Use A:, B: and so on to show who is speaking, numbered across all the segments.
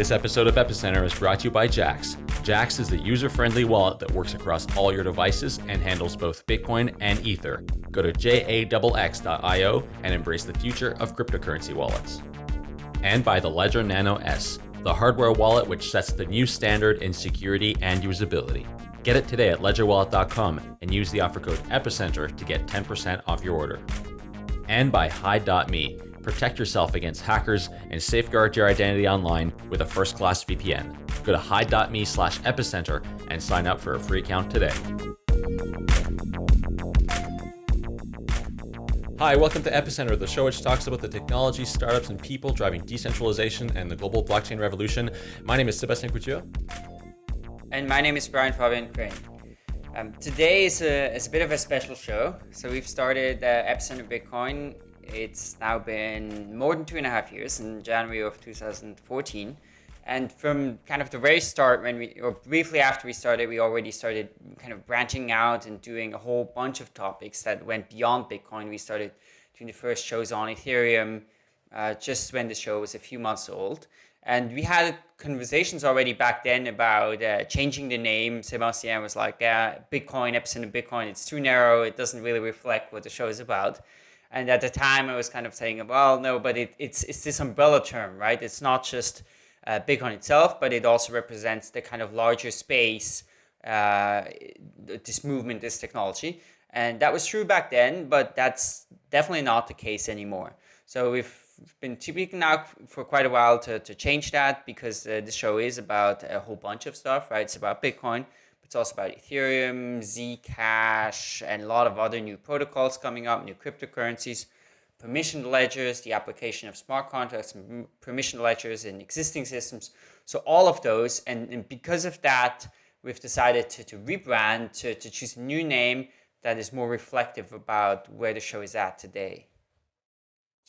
A: This episode of Epicenter is brought to you by Jaxx. Jaxx is the user-friendly wallet that works across all your devices and handles both Bitcoin and Ether. Go to jaxx.io and embrace the future of cryptocurrency wallets. And by the Ledger Nano S, the hardware wallet which sets the new standard in security and usability. Get it today at ledgerwallet.com and use the offer code EPICENTER to get 10% off your order. And by Hide.me, protect yourself against hackers and safeguard your identity online with a first-class VPN. Go to hide.me slash epicenter and sign up for a free account today. Hi, welcome to Epicenter, the show which talks about the technology, startups, and people driving decentralization and the global blockchain revolution. My name is Sebastien Couture.
B: And my name is Brian Fabian Crain. Um, today is a, is a bit of a special show. So we've started uh, Epicenter Bitcoin. It's now been more than two and a half years in January of 2014. And from kind of the very start, when we, or briefly after we started, we already started kind of branching out and doing a whole bunch of topics that went beyond Bitcoin. We started doing the first shows on Ethereum uh, just when the show was a few months old. And we had conversations already back then about uh, changing the name. Sebastien was like, yeah, Bitcoin, Epicenter Bitcoin, it's too narrow. It doesn't really reflect what the show is about. And at the time, I was kind of saying, well, no, but it, it's, it's this umbrella term, right? It's not just uh, Bitcoin itself, but it also represents the kind of larger space, uh, this movement, this technology. And that was true back then, but that's definitely not the case anymore. So we've been speaking now for quite a while to, to change that because uh, the show is about a whole bunch of stuff, right? It's about Bitcoin, it's also about Ethereum, Zcash, and a lot of other new protocols coming up, new cryptocurrencies permissioned ledgers, the application of smart contracts, permissioned ledgers in existing systems. So all of those, and, and because of that, we've decided to, to rebrand, to, to choose a new name that is more reflective about where the show is at today.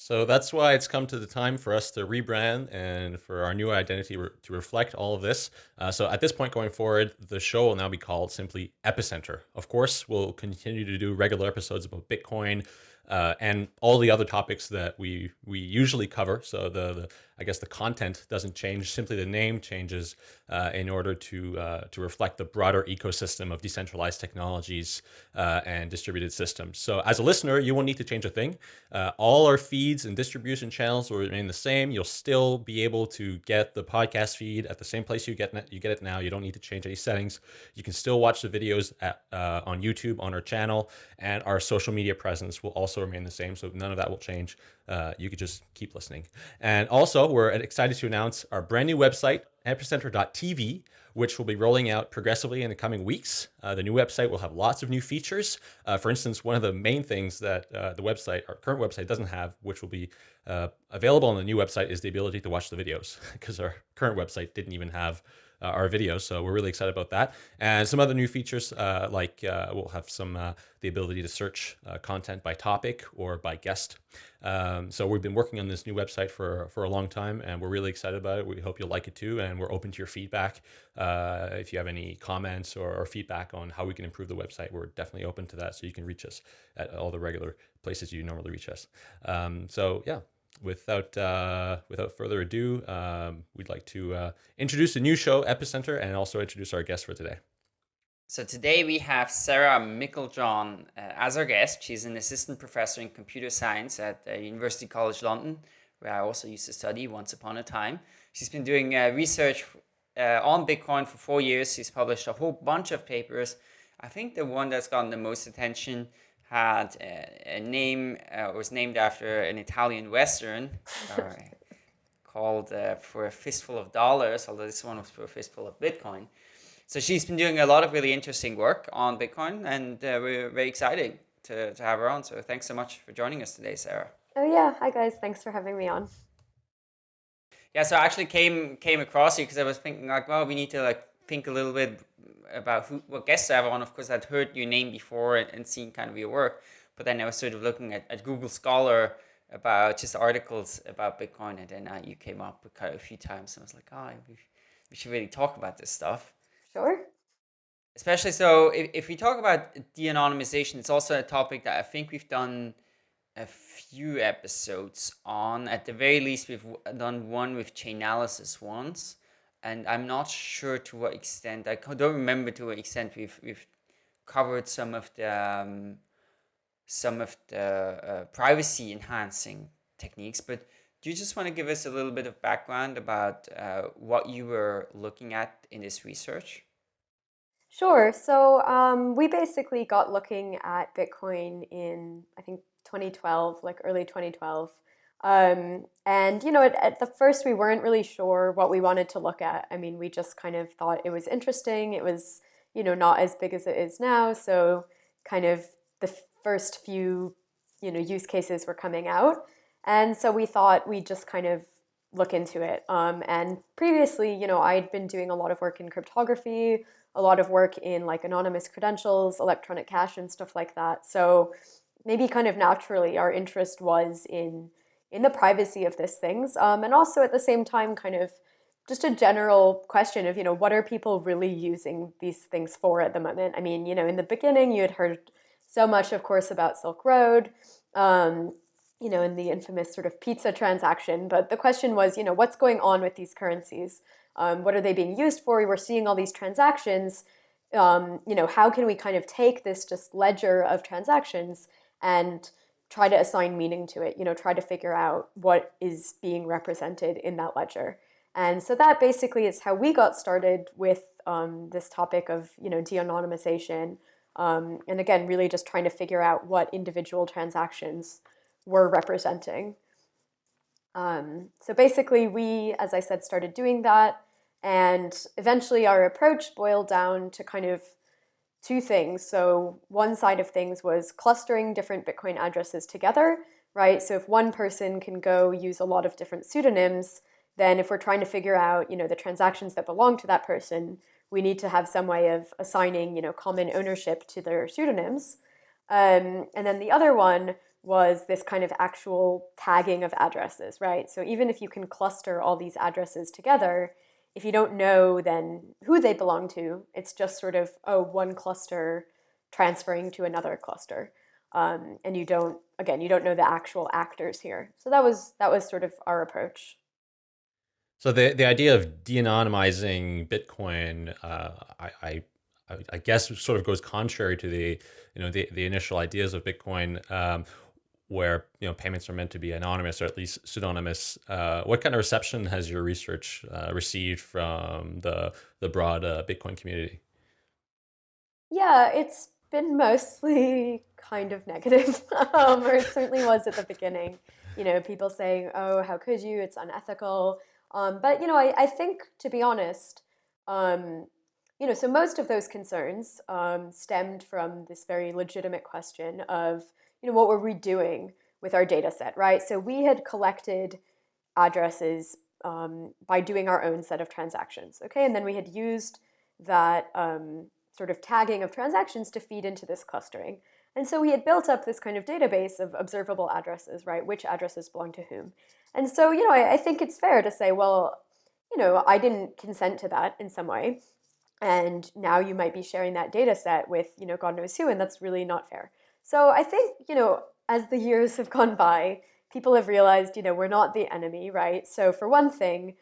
A: So that's why it's come to the time for us to rebrand and for our new identity re to reflect all of this. Uh, so at this point going forward, the show will now be called simply Epicenter. Of course, we'll continue to do regular episodes about Bitcoin, uh, and all the other topics that we we usually cover. So the, the I guess the content doesn't change, simply the name changes uh, in order to uh, to reflect the broader ecosystem of decentralized technologies uh, and distributed systems. So as a listener, you won't need to change a thing. Uh, all our feeds and distribution channels will remain the same. You'll still be able to get the podcast feed at the same place you get you get it now. You don't need to change any settings. You can still watch the videos at, uh, on YouTube on our channel, and our social media presence will also remain the same. So none of that will change. Uh, you could just keep listening. And also, we're excited to announce our brand new website, epicenter.tv, which will be rolling out progressively in the coming weeks. Uh, the new website will have lots of new features. Uh, for instance, one of the main things that uh, the website, our current website doesn't have, which will be uh, available on the new website is the ability to watch the videos because our current website didn't even have uh, our videos. So we're really excited about that. And some other new features, uh, like uh, we'll have some uh, the ability to search uh, content by topic or by guest. Um, so we've been working on this new website for, for a long time and we're really excited about it. We hope you'll like it too. And we're open to your feedback. If you have any comments or, or feedback on how we can improve the website, we're definitely open to that. So you can reach us at all the regular places you normally reach us. Um, so yeah, without uh, without further ado, um, we'd like to uh, introduce a new show, Epicenter, and also introduce our guest for today.
B: So today we have Sarah Meiklejohn uh, as our guest. She's an assistant professor in computer science at uh, University College London, where I also used to study once upon a time. She's been doing uh, research uh, on Bitcoin for four years. She's published a whole bunch of papers. I think the one that's gotten the most attention had a, a name, uh, was named after an Italian Western uh, called uh, For a Fistful of Dollars, although this one was For a Fistful of Bitcoin. So she's been doing a lot of really interesting work on Bitcoin, and uh, we're very excited to, to have her on. So thanks so much for joining us today, Sarah.
C: Oh yeah, hi guys, thanks for having me on.
B: Yeah, so I actually came came across you because I was thinking like, well, we need to like think a little bit about who, what guests I have on. Of course, I'd heard your name before and, and seen kind of your work, but then I was sort of looking at, at Google Scholar about just articles about Bitcoin, and then uh, you came up quite a few times, and I was like, oh, we, we should really talk about this stuff.
C: Sure.
B: Especially so, if, if we talk about de-anonymization, it's also a topic that I think we've done a few episodes on. At the very least, we've done one with Chainalysis once. And I'm not sure to what extent. I don't remember to what extent we've we've covered some of the um, some of the uh, privacy enhancing techniques. But do you just want to give us a little bit of background about uh, what you were looking at in this research?
C: Sure. So um, we basically got looking at Bitcoin in I think 2012, like early 2012. Um, and you know, at, at, the first we weren't really sure what we wanted to look at. I mean, we just kind of thought it was interesting. It was, you know, not as big as it is now. So kind of the first few, you know, use cases were coming out. And so we thought we'd just kind of look into it. Um, and previously, you know, I'd been doing a lot of work in cryptography, a lot of work in like anonymous credentials, electronic cash and stuff like that. So maybe kind of naturally our interest was in in the privacy of these things. Um, and also at the same time, kind of just a general question of, you know, what are people really using these things for at the moment? I mean, you know, in the beginning, you had heard so much, of course, about Silk Road, um, you know, in the infamous sort of pizza transaction. But the question was, you know, what's going on with these currencies? Um, what are they being used for? We're seeing all these transactions. Um, you know, how can we kind of take this just ledger of transactions and try to assign meaning to it, you know, try to figure out what is being represented in that ledger. And so that basically is how we got started with um, this topic of, you know, de-anonymization. Um, and again, really just trying to figure out what individual transactions were representing. Um, so basically we, as I said, started doing that. And eventually our approach boiled down to kind of two things. So one side of things was clustering different Bitcoin addresses together, right? So if one person can go use a lot of different pseudonyms, then if we're trying to figure out, you know, the transactions that belong to that person, we need to have some way of assigning, you know, common ownership to their pseudonyms. Um, and then the other one was this kind of actual tagging of addresses, right? So even if you can cluster all these addresses together, if you don't know then who they belong to, it's just sort of, oh, one cluster transferring to another cluster. Um, and you don't, again, you don't know the actual actors here. So that was, that was sort of our approach.
A: So the, the idea of de-anonymizing Bitcoin, uh, I, I, I guess sort of goes contrary to the, you know, the, the initial ideas of Bitcoin. Um, where you know payments are meant to be anonymous or at least pseudonymous. Uh, what kind of reception has your research uh, received from the the broad uh, Bitcoin community?
C: Yeah, it's been mostly kind of negative, um, or it certainly was at the beginning. You know, people saying, "Oh, how could you? It's unethical." Um, but you know, I, I think to be honest, um, you know, so most of those concerns um, stemmed from this very legitimate question of you know, what were we doing with our data set, right? So we had collected addresses um, by doing our own set of transactions, okay? And then we had used that um, sort of tagging of transactions to feed into this clustering. And so we had built up this kind of database of observable addresses, right? Which addresses belong to whom. And so, you know, I, I think it's fair to say, well, you know, I didn't consent to that in some way. And now you might be sharing that data set with, you know, God knows who, and that's really not fair. So I think, you know, as the years have gone by, people have realized, you know, we're not the enemy, right? So for one thing,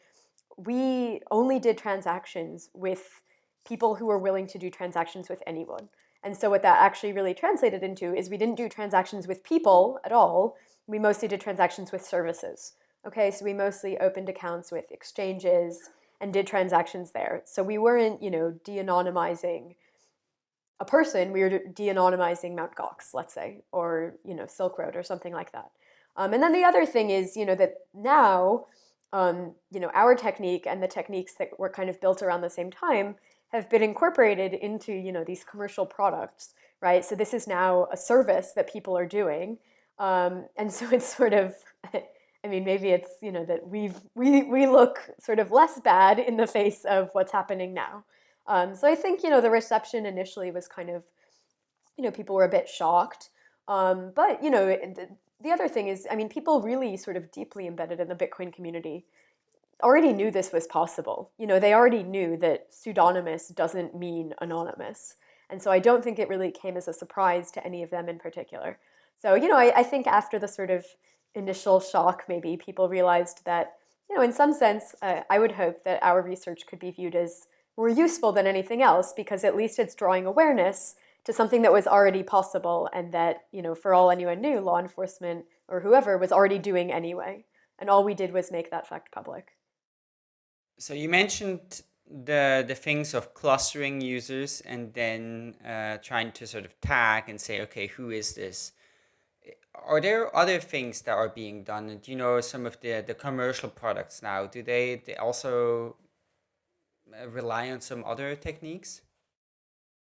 C: we only did transactions with people who were willing to do transactions with anyone. And so what that actually really translated into is we didn't do transactions with people at all. We mostly did transactions with services. Okay, so we mostly opened accounts with exchanges and did transactions there. So we weren't, you know, de-anonymizing a person, we were de-anonymizing Mt. Gox, let's say, or you know Silk Road or something like that. Um, and then the other thing is, you know, that now, um, you know, our technique and the techniques that were kind of built around the same time have been incorporated into, you know, these commercial products, right? So this is now a service that people are doing, um, and so it's sort of. I mean, maybe it's you know that we've we we look sort of less bad in the face of what's happening now. Um, so I think, you know, the reception initially was kind of, you know, people were a bit shocked. Um, but, you know, the, the other thing is, I mean, people really sort of deeply embedded in the Bitcoin community already knew this was possible. You know, they already knew that pseudonymous doesn't mean anonymous. And so I don't think it really came as a surprise to any of them in particular. So, you know, I, I think after the sort of initial shock, maybe people realized that you know, in some sense, uh, I would hope that our research could be viewed as more useful than anything else because at least it's drawing awareness to something that was already possible and that, you know, for all anyone knew, law enforcement or whoever was already doing anyway. And all we did was make that fact public.
B: So you mentioned the the things of clustering users and then uh, trying to sort of tag and say, okay, who is this? Are there other things that are being done? Do you know some of the the commercial products now? Do they they also rely on some other techniques?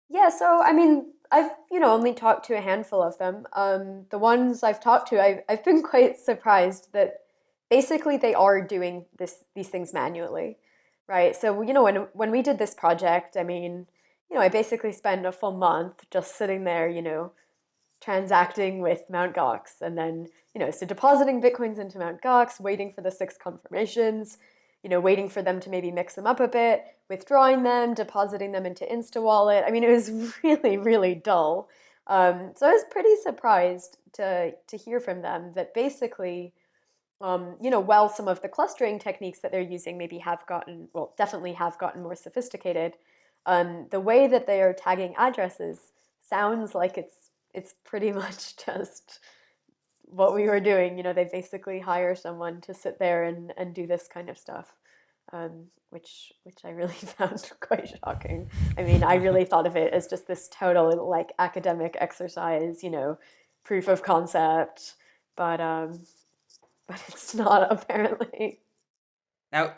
C: Yeah, so I mean, I've you know only talked to a handful of them. Um, the ones I've talked to, I've I've been quite surprised that basically they are doing this these things manually, right? So you know when when we did this project, I mean, you know, I basically spent a full month just sitting there, you know, transacting with Mt. Gox, and then you know, so depositing bitcoins into Mt. Gox, waiting for the six confirmations, you know, waiting for them to maybe mix them up a bit, withdrawing them, depositing them into InstaWallet. I mean, it was really, really dull. Um, so I was pretty surprised to, to hear from them that basically, um, you know, while some of the clustering techniques that they're using maybe have gotten, well, definitely have gotten more sophisticated, um, the way that they are tagging addresses sounds like it's it's pretty much just what we were doing. You know, they basically hire someone to sit there and, and do this kind of stuff, um, which which I really found quite shocking. I mean, I really thought of it as just this total like academic exercise, you know, proof of concept, but um, but it's not apparently.
B: Now,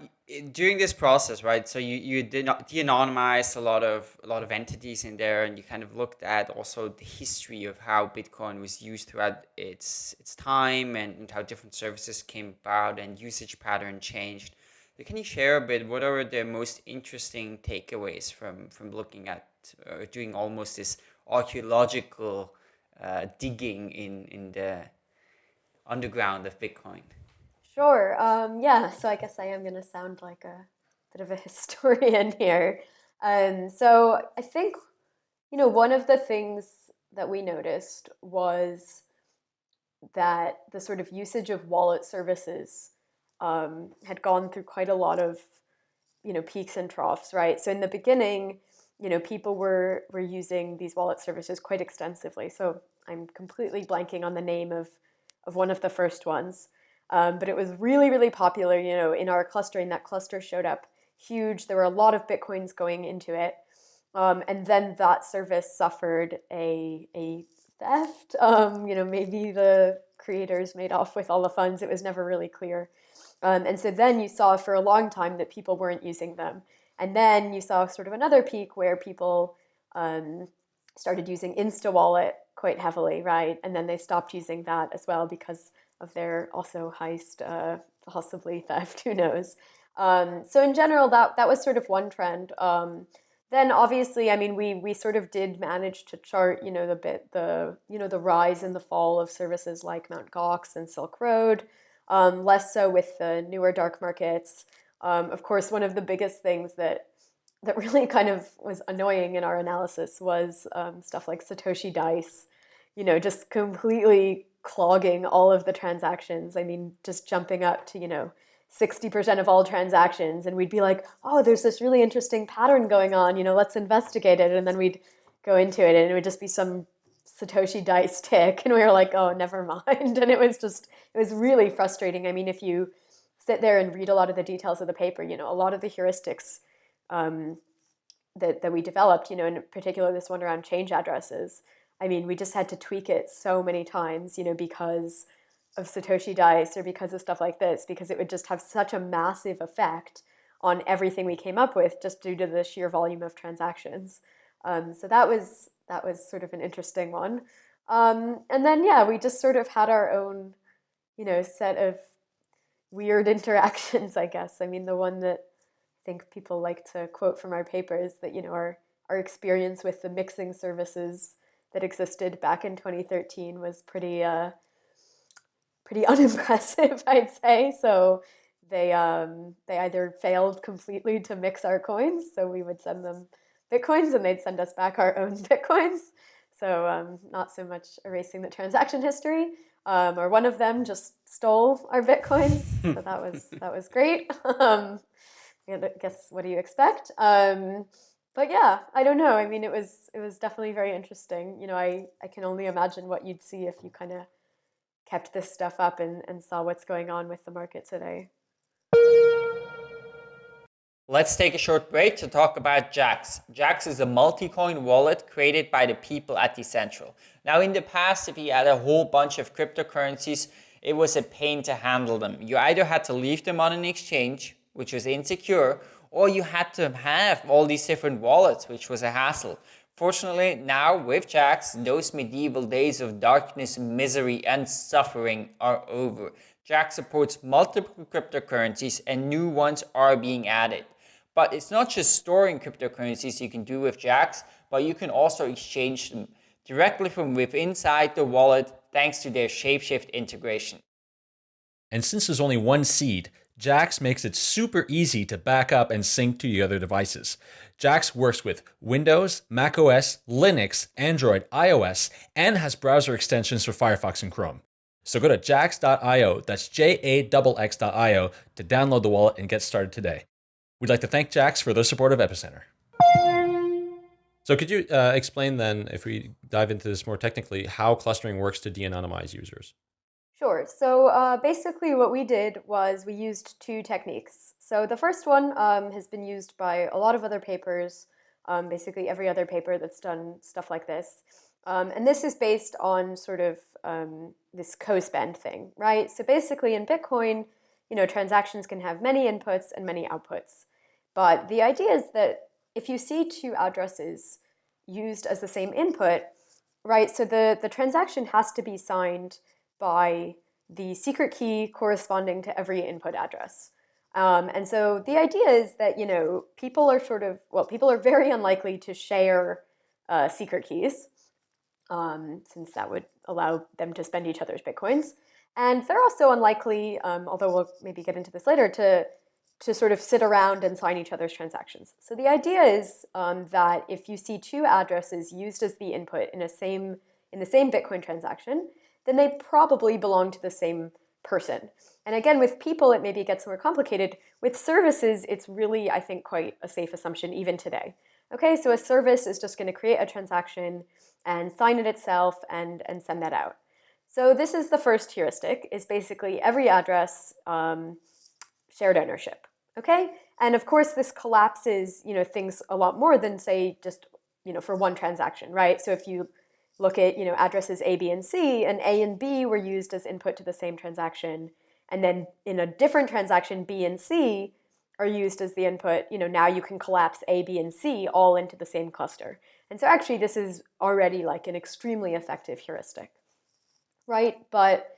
B: during this process, right? So you you did not de-anonymized a lot of a lot of entities in there, and you kind of looked at also the history of how Bitcoin was used throughout its its time, and, and how different services came about and usage pattern changed. So can you share a bit? What are the most interesting takeaways from from looking at uh, doing almost this archaeological uh, digging in in the underground of Bitcoin?
C: Sure. Um, yeah, so I guess I am going to sound like a bit of a historian here. Um, so I think, you know, one of the things that we noticed was that the sort of usage of wallet services um, had gone through quite a lot of, you know, peaks and troughs, right? So in the beginning, you know, people were were using these wallet services quite extensively. So I'm completely blanking on the name of of one of the first ones. Um, but it was really, really popular, you know, in our clustering. That cluster showed up huge. There were a lot of Bitcoins going into it. Um, and then that service suffered a, a theft. Um, you know, maybe the creators made off with all the funds. It was never really clear. Um, and so then you saw for a long time that people weren't using them. And then you saw sort of another peak where people um, started using InstaWallet quite heavily, right? And then they stopped using that as well because of their also heist, uh, possibly theft, who knows. Um, so in general, that, that was sort of one trend. Um, then obviously, I mean, we, we sort of did manage to chart, you know, the bit, the, you know, the rise and the fall of services like Mt. Gox and Silk Road, um, less so with the newer dark markets. Um, of course, one of the biggest things that that really kind of was annoying in our analysis was um, stuff like Satoshi Dice, you know, just completely clogging all of the transactions. I mean, just jumping up to, you know, 60% of all transactions. And we'd be like, oh, there's this really interesting pattern going on, you know, let's investigate it. And then we'd go into it and it would just be some Satoshi dice tick. And we were like, oh, never mind. And it was just, it was really frustrating. I mean, if you sit there and read a lot of the details of the paper, you know, a lot of the heuristics um, that, that we developed, you know, in particular this one around change addresses, I mean, we just had to tweak it so many times, you know, because of Satoshi Dice or because of stuff like this, because it would just have such a massive effect on everything we came up with just due to the sheer volume of transactions. Um, so that was that was sort of an interesting one. Um, and then yeah, we just sort of had our own, you know, set of weird interactions, I guess. I mean, the one that I think people like to quote from our papers that, you know, our, our experience with the mixing services that existed back in 2013 was pretty uh, pretty unimpressive, I'd say. So they um, they either failed completely to mix our coins, so we would send them bitcoins and they'd send us back our own bitcoins. So um, not so much erasing the transaction history, um, or one of them just stole our bitcoins. so that was that was great. Um, I guess what do you expect? But yeah, I don't know. I mean, it was it was definitely very interesting. You know, I I can only imagine what you'd see if you kind of kept this stuff up and, and saw what's going on with the market today.
B: Let's take a short break to talk about Jaxx. Jaxx is a multi-coin wallet created by the people at Decentral. Now in the past, if you had a whole bunch of cryptocurrencies, it was a pain to handle them. You either had to leave them on an exchange, which was insecure, or you had to have all these different wallets, which was a hassle. Fortunately, now with Jaxx, those medieval days of darkness, misery, and suffering are over. Jaxx supports multiple cryptocurrencies and new ones are being added. But it's not just storing cryptocurrencies you can do with Jaxx, but you can also exchange them directly from within inside the wallet thanks to their Shapeshift integration.
A: And since there's only one seed, Jaxx makes it super easy to back up and sync to your other devices. Jaxx works with Windows, macOS, Linux, Android, iOS, and has browser extensions for Firefox and Chrome. So go to jaxx.io, that's J-A-X-X.io, to download the wallet and get started today. We'd like to thank Jaxx for their support of Epicenter. So could you uh, explain then, if we dive into this more technically, how clustering works to de-anonymize users?
C: Sure. So uh, basically what we did was we used two techniques. So the first one um, has been used by a lot of other papers, um, basically every other paper that's done stuff like this. Um, and this is based on sort of um, this co-spend thing, right? So basically in Bitcoin, you know, transactions can have many inputs and many outputs. But the idea is that if you see two addresses used as the same input, right, so the, the transaction has to be signed by the secret key corresponding to every input address. Um, and so the idea is that, you know, people are sort of, well, people are very unlikely to share uh, secret keys, um, since that would allow them to spend each other's Bitcoins. And they're also unlikely, um, although we'll maybe get into this later, to, to sort of sit around and sign each other's transactions. So the idea is um, that if you see two addresses used as the input in, a same, in the same Bitcoin transaction, then they probably belong to the same person. And again, with people, it maybe gets more complicated. With services, it's really, I think, quite a safe assumption even today. Okay, so a service is just going to create a transaction and sign it itself and, and send that out. So this is the first heuristic, is basically every address um, shared ownership. Okay, and of course this collapses, you know, things a lot more than say just, you know, for one transaction, right? So if you look at you know addresses A, B, and C, and A and B were used as input to the same transaction, and then in a different transaction, B and C are used as the input, you know, now you can collapse A, B, and C all into the same cluster. And so actually this is already like an extremely effective heuristic, right? But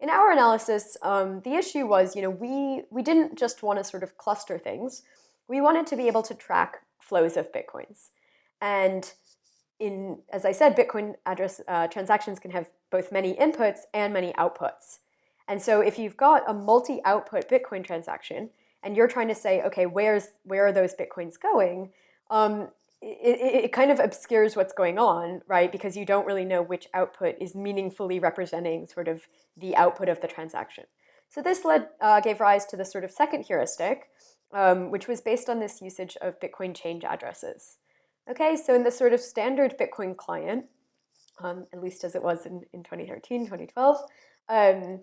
C: in our analysis, um, the issue was, you know, we, we didn't just want to sort of cluster things. We wanted to be able to track flows of Bitcoins. And in, as I said, Bitcoin address uh, transactions can have both many inputs and many outputs. And so if you've got a multi-output Bitcoin transaction and you're trying to say, okay, where's where are those Bitcoins going? Um, it, it, kind of obscures what's going on, right? Because you don't really know which output is meaningfully representing sort of the output of the transaction. So this led uh, gave rise to the sort of second heuristic, um, which was based on this usage of Bitcoin change addresses. Okay, so in the sort of standard Bitcoin client, um, at least as it was in, in 2013, 2012, um,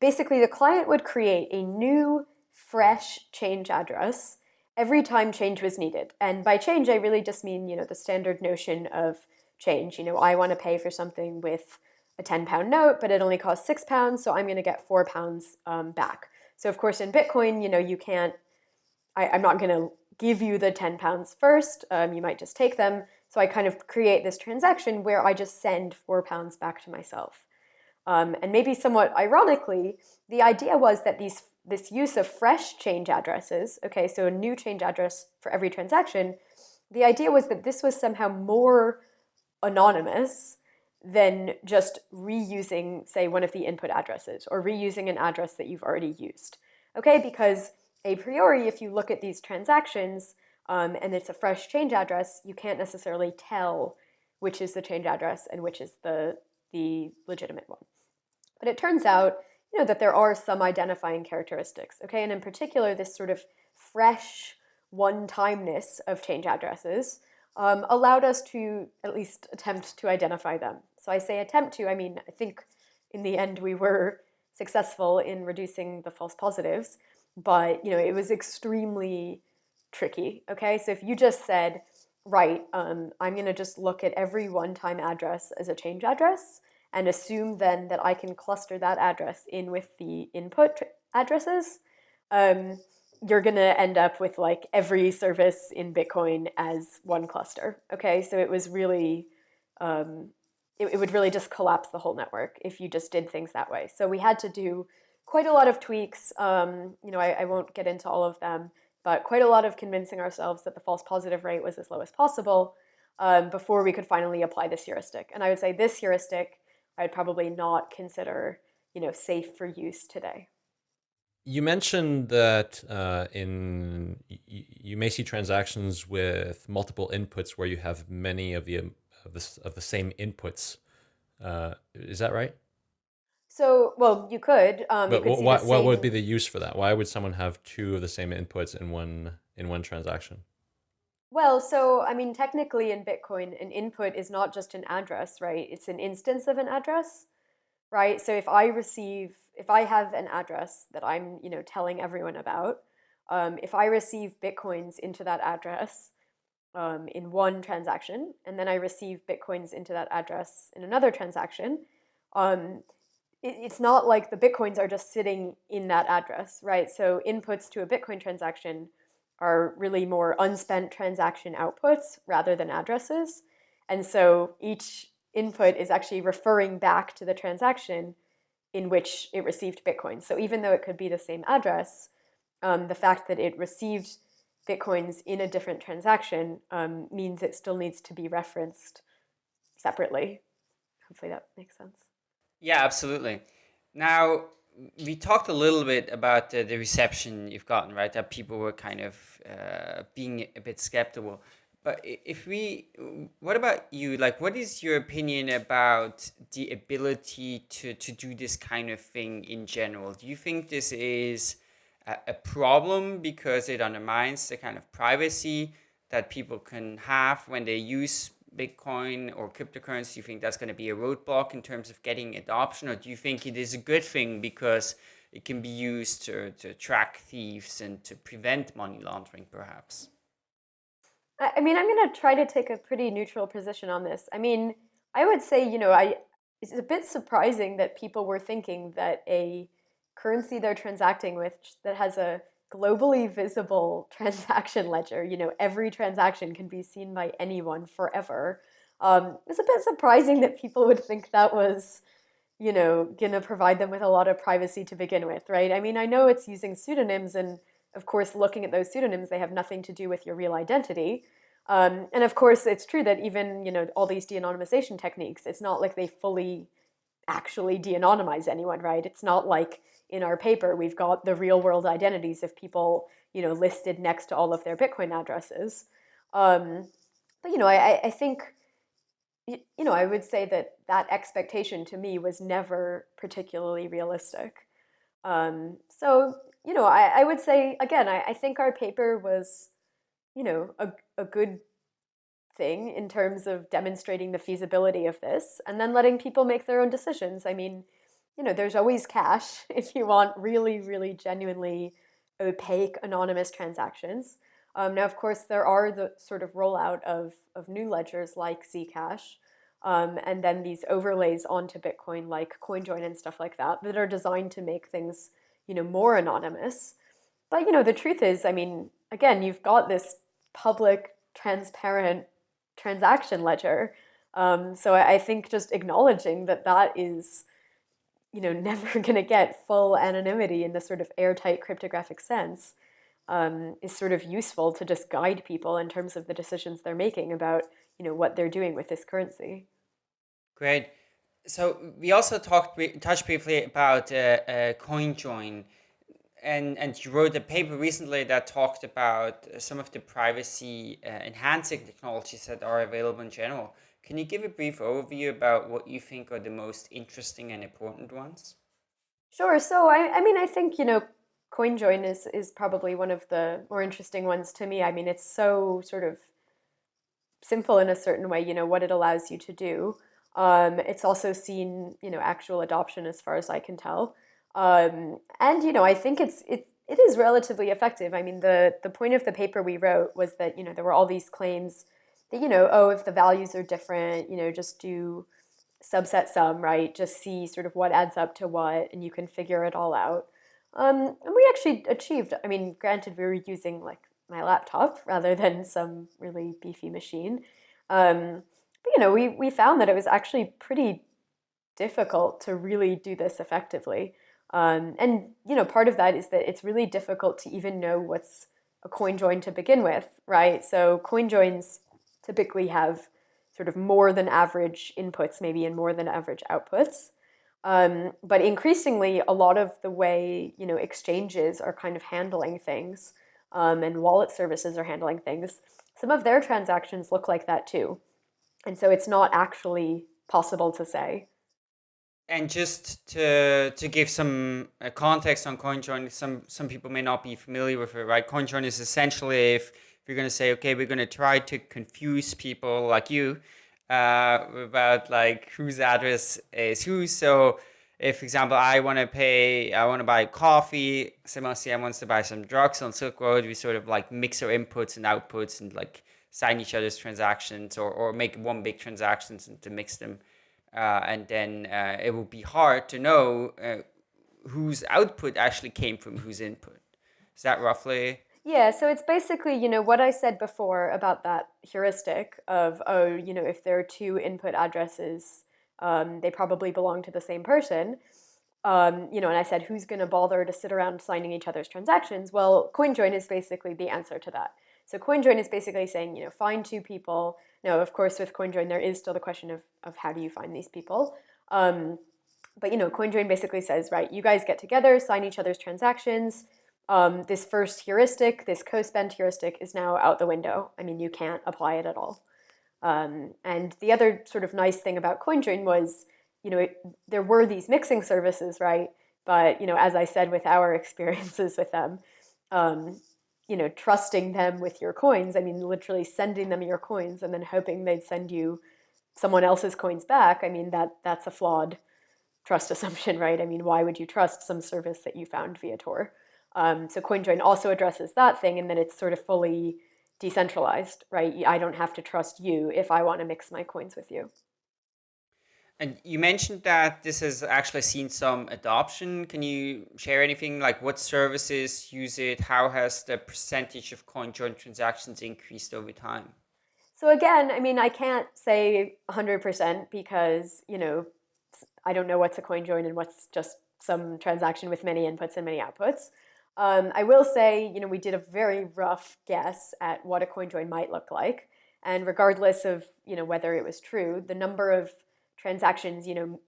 C: basically the client would create a new, fresh change address every time change was needed. And by change, I really just mean, you know, the standard notion of change. You know, I want to pay for something with a 10 pound note, but it only costs six pounds, so I'm going to get four pounds um, back. So of course in Bitcoin, you know, you can't, I, I'm not going to give you the 10 pounds first. Um, you might just take them. So I kind of create this transaction where I just send four pounds back to myself. Um, and maybe somewhat ironically, the idea was that these this use of fresh change addresses, okay, so a new change address for every transaction, the idea was that this was somehow more anonymous than just reusing, say, one of the input addresses or reusing an address that you've already used. Okay, because a priori, if you look at these transactions um, and it's a fresh change address, you can't necessarily tell which is the change address and which is the, the legitimate one. But it turns out, you know, that there are some identifying characteristics, okay? And in particular, this sort of fresh one-timeness of change addresses um, allowed us to at least attempt to identify them. So I say attempt to, I mean, I think in the end we were successful in reducing the false positives, but you know, it was extremely tricky, okay? So if you just said, right, um, I'm gonna just look at every one-time address as a change address and assume then that I can cluster that address in with the input addresses, um, you're going to end up with like every service in Bitcoin as one cluster. Okay, so it was really, um, it, it, would really just collapse the whole network if you just did things that way. So we had to do quite a lot of tweaks. Um, you know, I, I won't get into all of them, but quite a lot of convincing ourselves that the false positive rate was as low as possible um, before we could finally apply this heuristic. And I would say this heuristic I'd probably not consider, you know, safe for use today.
A: You mentioned that uh, in you may see transactions with multiple inputs where you have many of the of the, of the same inputs. Uh, is that right?
C: So, well, you could.
A: Um, but could what, what would be the use for that? Why would someone have two of the same inputs in one in one transaction?
C: Well, so I mean, technically in Bitcoin, an input is not just an address, right? It's an instance of an address, right? So if I receive if I have an address that I'm, you know, telling everyone about, um, if I receive bitcoins into that address um, in one transaction, and then I receive bitcoins into that address in another transaction, um, it's not like the bitcoins are just sitting in that address, right? So inputs to a Bitcoin transaction are really more unspent transaction outputs rather than addresses. And so each input is actually referring back to the transaction in which it received Bitcoin. So even though it could be the same address, um, the fact that it received Bitcoins in a different transaction um, means it still needs to be referenced separately. Hopefully that makes sense.
B: Yeah, absolutely. Now, we talked a little bit about the, the reception you've gotten, right? That people were kind of uh, being a bit skeptical. But if we, what about you? Like, what is your opinion about the ability to, to do this kind of thing in general? Do you think this is a, a problem because it undermines the kind of privacy that people can have when they use Bitcoin or cryptocurrency? Do you think that's going to be a roadblock in terms of getting adoption? Or do you think it is a good thing because it can be used to, to track thieves and to prevent money laundering, perhaps?
C: I mean, I'm going to try to take a pretty neutral position on this. I mean, I would say, you know, I it's a bit surprising that people were thinking that a currency they're transacting with that has a globally visible transaction ledger, you know, every transaction can be seen by anyone forever. Um, it's a bit surprising that people would think that was, you know, going to provide them with a lot of privacy to begin with, right? I mean, I know it's using pseudonyms and of course, looking at those pseudonyms, they have nothing to do with your real identity. Um, and of course, it's true that even you know all these de-anonymization techniques, it's not like they fully actually de-anonymize anyone, right? It's not like in our paper we've got the real world identities of people you know listed next to all of their Bitcoin addresses. Um, but you know, I, I think you know I would say that that expectation to me was never particularly realistic. Um, so you know, I, I would say again, I, I think our paper was you know, a, a good thing in terms of demonstrating the feasibility of this and then letting people make their own decisions. I mean, you know, there's always cash if you want really, really genuinely opaque anonymous transactions. Um, now, of course, there are the sort of rollout of, of new ledgers like Zcash, um, and then these overlays onto Bitcoin like CoinJoin and stuff like that that are designed to make things, you know, more anonymous. But, you know, the truth is, I mean, again, you've got this public, transparent transaction ledger. Um, so I, I think just acknowledging that that is, you know, never going to get full anonymity in the sort of airtight cryptographic sense um, is sort of useful to just guide people in terms of the decisions they're making about, you know, what they're doing with this currency.
B: Great. So we also talked, touched briefly about uh, uh, CoinJoin and and you wrote a paper recently that talked about some of the privacy uh, enhancing technologies that are available in general. Can you give a brief overview about what you think are the most interesting and important ones?
C: Sure. So I, I mean, I think, you know, CoinJoin is is probably one of the more interesting ones to me. I mean, it's so sort of simple in a certain way, you know, what it allows you to do. Um, it's also seen, you know, actual adoption as far as I can tell. Um, and, you know, I think it's it, it is relatively effective. I mean, the the point of the paper we wrote was that, you know, there were all these claims that, you know, oh, if the values are different, you know, just do subset sum, right? Just see sort of what adds up to what, and you can figure it all out. Um, and we actually achieved, I mean, granted, we were using like my laptop rather than some really beefy machine. Um, but, you know, we, we found that it was actually pretty difficult to really do this effectively. Um, and, you know, part of that is that it's really difficult to even know what's a coin join to begin with, right? So coin joins typically have sort of more than average inputs, maybe, and more than average outputs. Um, but increasingly, a lot of the way you know exchanges are kind of handling things, um, and wallet services are handling things. Some of their transactions look like that too, and so it's not actually possible to say.
B: And just to to give some uh, context on CoinJoin, some some people may not be familiar with it, right? CoinJoin is essentially if you're going to say, okay, we're going to try to confuse people like you uh, about like whose address is whose. So if, for example, I want to pay, I want to buy coffee, Sebastien wants to buy some drugs on Silk Road, we sort of like mix our inputs and outputs and like sign each other's transactions or, or make one big transactions and to mix them. Uh, and then uh, it will be hard to know uh, whose output actually came from whose input. Is that roughly
C: yeah, so it's basically, you know, what I said before about that heuristic of, oh, you know, if there are two input addresses, um, they probably belong to the same person. Um, you know, and I said, who's going to bother to sit around signing each other's transactions? Well, CoinJoin is basically the answer to that. So CoinJoin is basically saying, you know, find two people. Now, of course, with CoinJoin, there is still the question of, of how do you find these people. Um, but, you know, CoinJoin basically says, right, you guys get together, sign each other's transactions, um, this first heuristic, this co-spend heuristic is now out the window. I mean, you can't apply it at all. Um, and the other sort of nice thing about CoinJoin was, you know, it, there were these mixing services, right? But, you know, as I said with our experiences with them, um, you know, trusting them with your coins, I mean, literally sending them your coins and then hoping they'd send you someone else's coins back, I mean, that that's a flawed trust assumption, right? I mean, why would you trust some service that you found via Tor? Um, so CoinJoin also addresses that thing and then it's sort of fully decentralized, right? I don't have to trust you if I want to mix my coins with you.
B: And you mentioned that this has actually seen some adoption. Can you share anything like what services use it? How has the percentage of CoinJoin transactions increased over time?
C: So again, I mean, I can't say 100% because, you know, I don't know what's a CoinJoin and what's just some transaction with many inputs and many outputs. Um, I will say, you know, we did a very rough guess at what a coin join might look like. And regardless of, you know, whether it was true, the number of transactions, you know,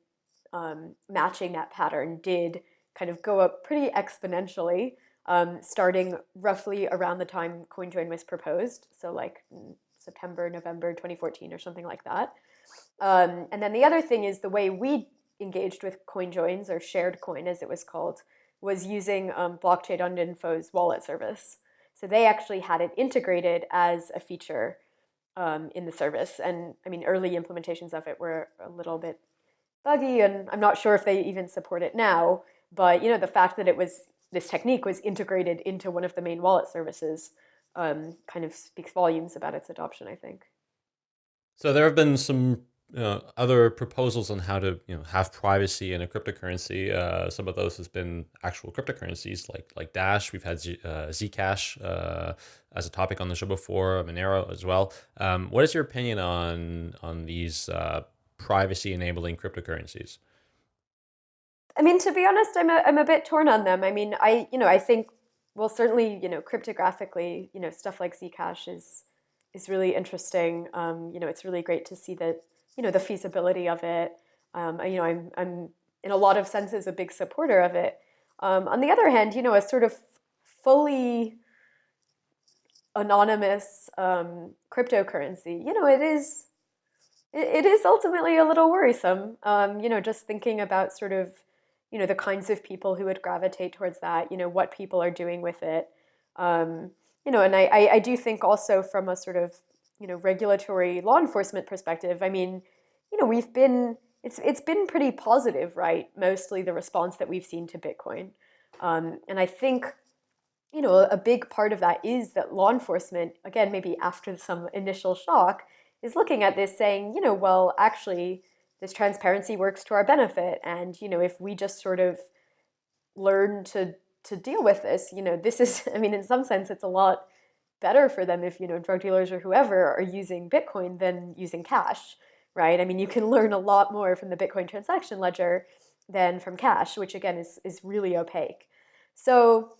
C: um, matching that pattern did kind of go up pretty exponentially, um, starting roughly around the time CoinJoin was proposed. So like September, November 2014 or something like that. Um, and then the other thing is the way we engaged with CoinJoins or shared coin as it was called was using um, blockchain.info's wallet service. So they actually had it integrated as a feature um, in the service. And I mean, early implementations of it were a little bit buggy, and I'm not sure if they even support it now. But you know, the fact that it was this technique was integrated into one of the main wallet services um, kind of speaks volumes about its adoption, I think.
A: So there have been some uh, other proposals on how to you know have privacy in a cryptocurrency. Uh, some of those has been actual cryptocurrencies like like Dash. We've had Z, uh, Zcash uh, as a topic on the show before, Monero as well. Um, what is your opinion on on these uh, privacy enabling cryptocurrencies?
C: I mean, to be honest, I'm a, I'm a bit torn on them. I mean, I you know I think well certainly you know cryptographically you know stuff like Zcash is is really interesting. Um, you know, it's really great to see that you know, the feasibility of it. Um, you know, I'm, I'm in a lot of senses a big supporter of it. Um, on the other hand, you know, a sort of fully anonymous um, cryptocurrency, you know, it is it, is ultimately a little worrisome. Um, you know, just thinking about sort of, you know, the kinds of people who would gravitate towards that, you know, what people are doing with it. Um, you know, and I, I, I do think also from a sort of, you know, regulatory law enforcement perspective, I mean, you know, we've been, it's, it's been pretty positive, right? Mostly the response that we've seen to Bitcoin. Um, and I think, you know, a big part of that is that law enforcement, again, maybe after some initial shock, is looking at this saying, you know, well, actually, this transparency works to our benefit. And, you know, if we just sort of learn to to deal with this, you know, this is, I mean, in some sense, it's a lot better for them if, you know, drug dealers or whoever are using Bitcoin than using cash, right? I mean, you can learn a lot more from the Bitcoin transaction ledger than from cash, which again is, is really opaque. So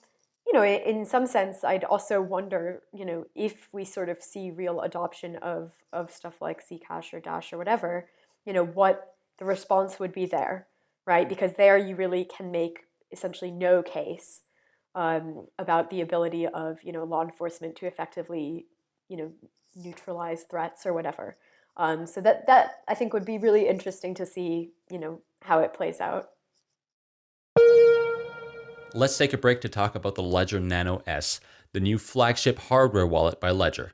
C: you know, in some sense, I'd also wonder, you know, if we sort of see real adoption of of stuff like Zcash or Dash or whatever, you know, what the response would be there, right? Because there you really can make essentially no case um, about the ability of, you know, law enforcement to effectively, you know, neutralize threats or whatever. Um, so that that I think would be really interesting to see, you know, how it plays out.
A: Let's take a break to talk about the Ledger Nano S, the new flagship hardware wallet by Ledger.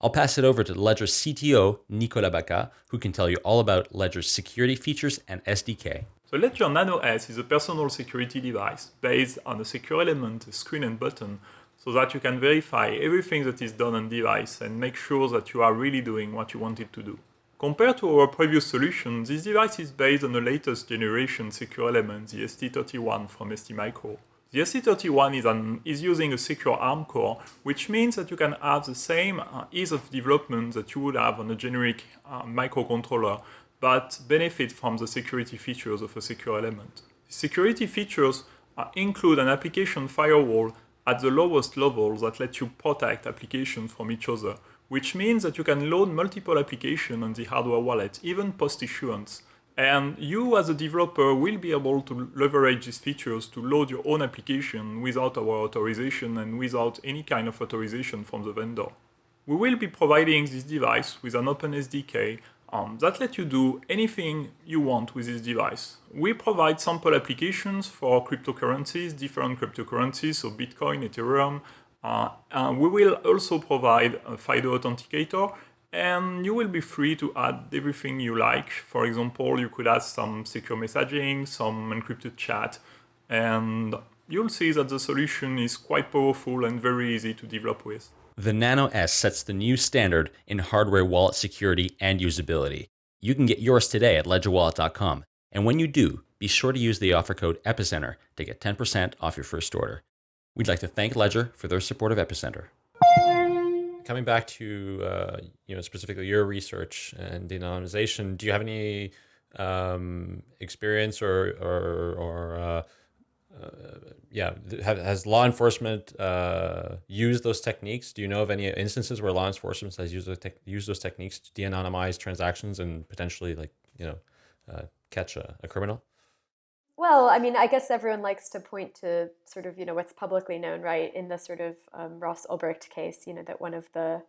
A: I'll pass it over to Ledger's CTO, Nicolas Bacca, who can tell you all about Ledger's security features and SDK.
D: The Ledger Nano S is a personal security device based on a secure element, a screen and button, so that you can verify everything that is done on device and make sure that you are really doing what you want it to do. Compared to our previous solution, this device is based on the latest generation secure element, the ST31 from STMicro. The ST31 is, an, is using a secure ARM core, which means that you can have the same uh, ease of development that you would have on a generic uh, microcontroller, but benefit from the security features of a secure element. Security features include an application firewall at the lowest level that lets you protect applications from each other, which means that you can load multiple applications on the hardware wallet, even post-issuance. And you as a developer will be able to leverage these features to load your own application without our authorization and without any kind of authorization from the vendor. We will be providing this device with an open SDK um, that let you do anything you want with this device. We provide sample applications for cryptocurrencies, different cryptocurrencies, so Bitcoin, Ethereum, uh, uh, we will also provide a FIDO authenticator and you will be free to add everything you like. For example, you could add some secure messaging, some encrypted chat, and you'll see that the solution is quite powerful and very easy to develop with.
A: The Nano S sets the new standard in hardware wallet security and usability. You can get yours today at ledgerwallet.com. And when you do, be sure to use the offer code EPICENTER to get 10% off your first order. We'd like to thank Ledger for their support of Epicenter. Coming back to uh, you know specifically your research and de-anonymization, do you have any um, experience or or, or uh, yeah, have, has law enforcement uh, used those techniques? Do you know of any instances where law enforcement has used those, used those techniques to de-anonymize transactions and potentially like you know uh, catch a, a criminal?
C: Well, I mean, I guess everyone likes to point to sort of, you know, what's publicly known, right? In the sort of um, Ross Ulbricht case, you know, that one of the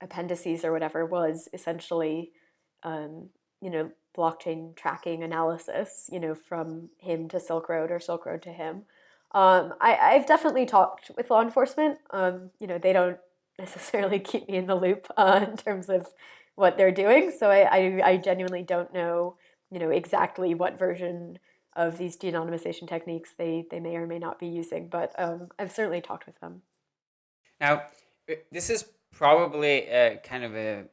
C: appendices or whatever was essentially, um, you know, blockchain tracking analysis, you know, from him to Silk Road or Silk Road to him. Um, I, I've definitely talked with law enforcement. Um, you know, they don't necessarily keep me in the loop uh, in terms of what they're doing. So I, I, I genuinely don't know, you know, exactly what version of these de-anonymization techniques they, they may or may not be using, but um, I've certainly talked with them.
B: Now, this is probably a kind of a,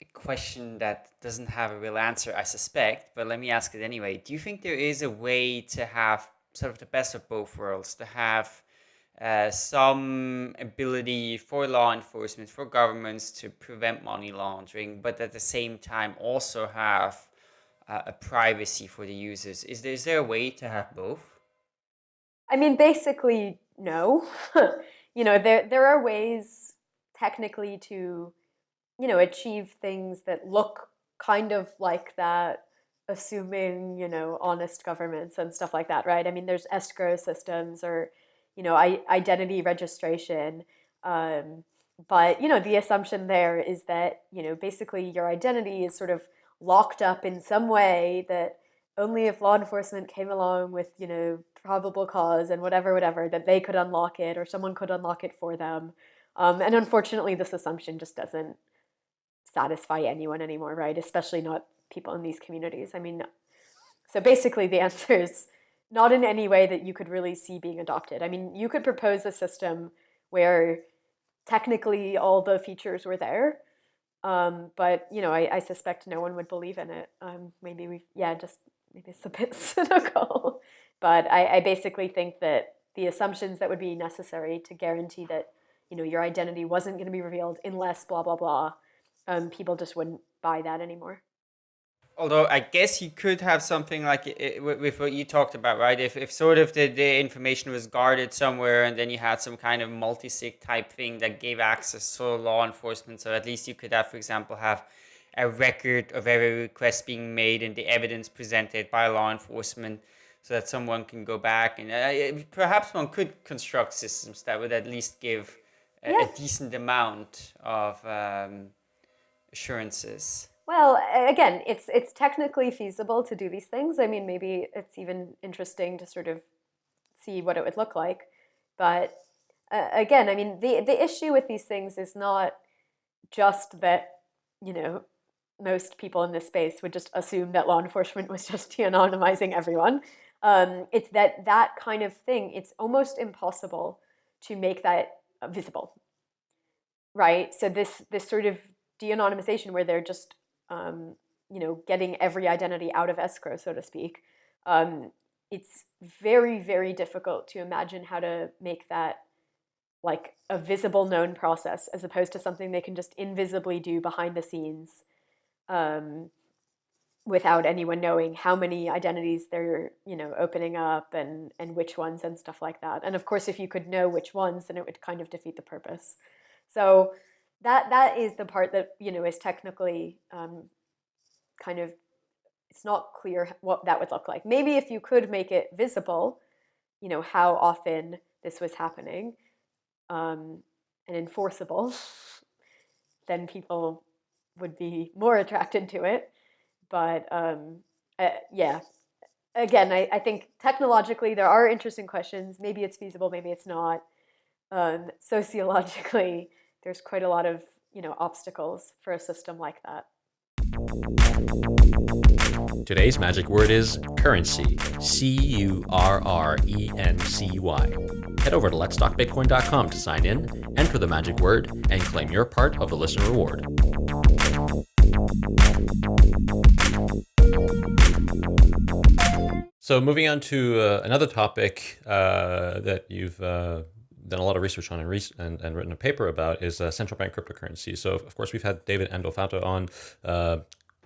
B: a question that doesn't have a real answer, I suspect, but let me ask it anyway. Do you think there is a way to have sort of the best of both worlds, to have uh, some ability for law enforcement, for governments to prevent money laundering, but at the same time also have uh, a privacy for the users. Is there, is there a way to have both?
C: I mean, basically, no. you know, there, there are ways technically to, you know, achieve things that look kind of like that, assuming, you know, honest governments and stuff like that, right? I mean, there's escrow systems or, you know, I, identity registration. Um, but you know, the assumption there is that you know basically your identity is sort of locked up in some way that only if law enforcement came along with you know probable cause and whatever whatever that they could unlock it or someone could unlock it for them um, and unfortunately this assumption just doesn't satisfy anyone anymore right? Especially not people in these communities. I mean so basically the answer is not in any way that you could really see being adopted. I mean you could propose a system where technically all the features were there um, but you know I, I, suspect no one would believe in it. Um, maybe we yeah just maybe it's a bit cynical, but I, I basically think that the assumptions that would be necessary to guarantee that you know your identity wasn't going to be revealed unless blah blah blah, um, people just wouldn't buy that anymore.
B: Although I guess you could have something like it, with what you talked about, right? If, if sort of the, the information was guarded somewhere and then you had some kind of multi-sig type thing that gave access to law enforcement. So at least you could have, for example, have a record of every request being made and the evidence presented by law enforcement so that someone can go back and uh, perhaps one could construct systems that would at least give a, yeah. a decent amount of um, assurances.
C: Well, again, it's it's technically feasible to do these things. I mean, maybe it's even interesting to sort of see what it would look like. But uh, again, I mean, the the issue with these things is not just that you know most people in this space would just assume that law enforcement was just de-anonymizing everyone. Um, it's that that kind of thing, it's almost impossible to make that visible, right? So this, this sort of de-anonymization where they're just, um, you know, getting every identity out of escrow, so to speak, um, it's very, very difficult to imagine how to make that like a visible known process as opposed to something they can just invisibly do behind the scenes um, without anyone knowing how many identities they're you know opening up and and which ones and stuff like that. And of course if you could know which ones then it would kind of defeat the purpose. So that that is the part that you know is technically um, kind of it's not clear what that would look like maybe if you could make it visible you know how often this was happening um, and enforceable then people would be more attracted to it. But um, uh, yeah, again, I, I think technologically there are interesting questions. Maybe it's feasible, maybe it's not. Um, sociologically, there's quite a lot of you know obstacles for a system like that.
A: Today's magic word is currency. C U R R E N C Y. Head over to letstalkbitcoin.com to sign in, enter the magic word, and claim your part of the listener reward. So moving on to uh, another topic uh, that you've uh, done a lot of research on and, and, and, written a paper about is uh, central bank cryptocurrency. So of course we've had David Andolfatto on uh,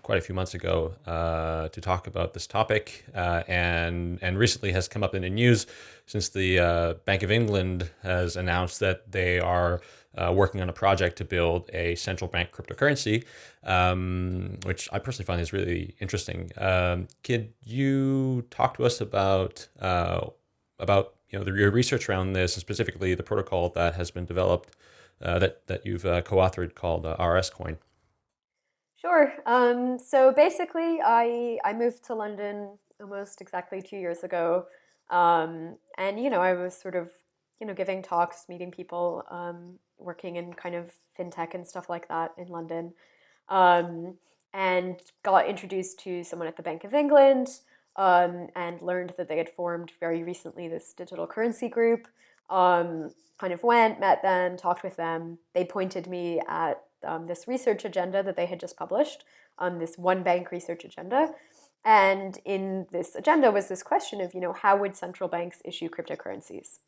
A: quite a few months ago uh, to talk about this topic, and and recently has come up in the news since the Bank of England has announced that they are uh, working on a project to build a central bank cryptocurrency, um, which I personally find is really interesting. Um, could you talk to us about uh, about you know the, your research around this, and specifically the protocol that has been developed uh, that that you've uh, co-authored called uh, RSCoin?
C: Sure. Um, so basically, I I moved to London almost exactly two years ago, um, and you know I was sort of you know giving talks, meeting people um, working in kind of fintech and stuff like that in London, um, and got introduced to someone at the Bank of England um, and learned that they had formed very recently this digital currency group. Um, kind of went, met them, talked with them. They pointed me at um, this research agenda that they had just published, um, this one bank research agenda. And in this agenda was this question of, you know, how would central banks issue cryptocurrencies?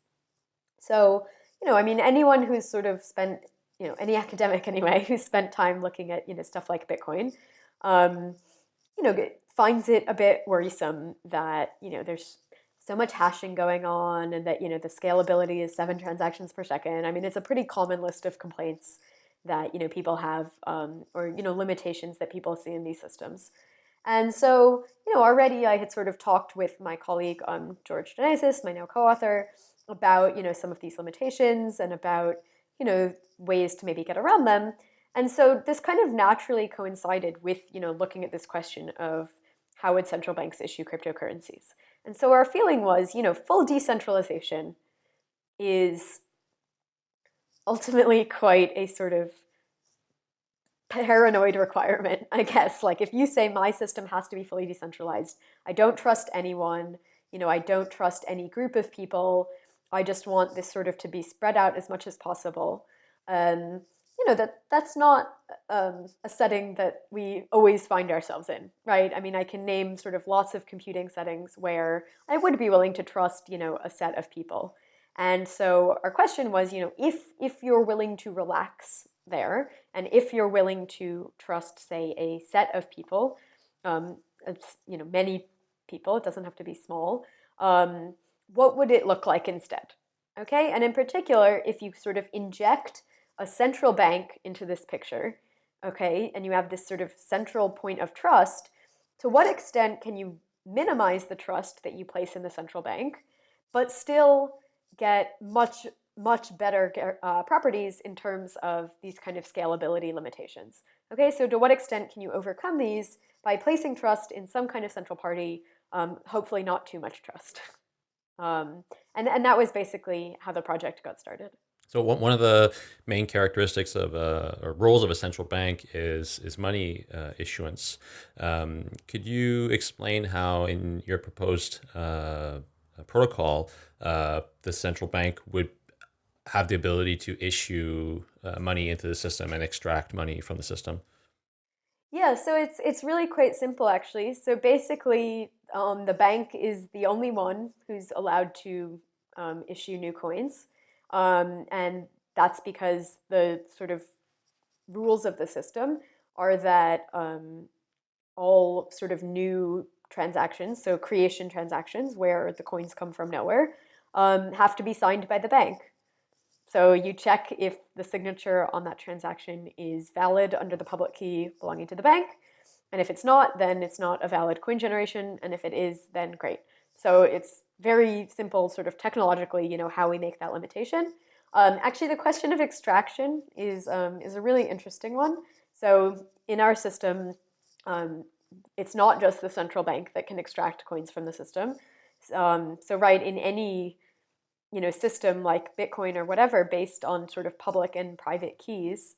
C: So you know, I mean, anyone who's sort of spent, you know, any academic anyway, who's spent time looking at, you know, stuff like Bitcoin, um, you know, finds it a bit worrisome that, you know, there's so much hashing going on and that, you know, the scalability is seven transactions per second. I mean, it's a pretty common list of complaints that, you know, people have um, or, you know, limitations that people see in these systems. And so, you know, already I had sort of talked with my colleague, um, George Danezis, my now co-author, about you know some of these limitations and about you know, ways to maybe get around them. And so this kind of naturally coincided with, you know, looking at this question of how would central banks issue cryptocurrencies. And so our feeling was, you know, full decentralization is ultimately quite a sort of paranoid requirement, I guess. Like if you say my system has to be fully decentralized, I don't trust anyone, you know, I don't trust any group of people. I just want this sort of to be spread out as much as possible. Um, you know, that that's not um, a setting that we always find ourselves in, right? I mean, I can name sort of lots of computing settings where I would be willing to trust, you know, a set of people. And so our question was, you know, if if you're willing to relax there, and if you're willing to trust, say, a set of people, um, you know, many people, it doesn't have to be small, um, what would it look like instead? Okay, and in particular, if you sort of inject a central bank into this picture, okay, and you have this sort of central point of trust, to what extent can you minimize the trust that you place in the central bank, but still get much, much better uh, properties in terms of these kind of scalability limitations. Okay, so to what extent can you overcome these by placing trust in some kind of central party, um, hopefully not too much trust. Um, and, and that was basically how the project got started.
A: So one of the main characteristics of a, or roles of a central bank is is money uh, issuance. Um, could you explain how, in your proposed uh, protocol, uh, the central bank would have the ability to issue uh, money into the system and extract money from the system?
C: Yeah, so it's it's really quite simple actually. So basically, um, the bank is the only one who's allowed to um, issue new coins. Um, and that's because the sort of rules of the system are that um, all sort of new transactions, so creation transactions where the coins come from nowhere, um, have to be signed by the bank. So you check if the signature on that transaction is valid under the public key belonging to the bank. And if it's not, then it's not a valid coin generation. And if it is, then great. So it's very simple sort of technologically, you know, how we make that limitation. Um, actually, the question of extraction is, um, is a really interesting one. So in our system, um, it's not just the central bank that can extract coins from the system. Um, so right, in any you know, system like Bitcoin or whatever based on sort of public and private keys,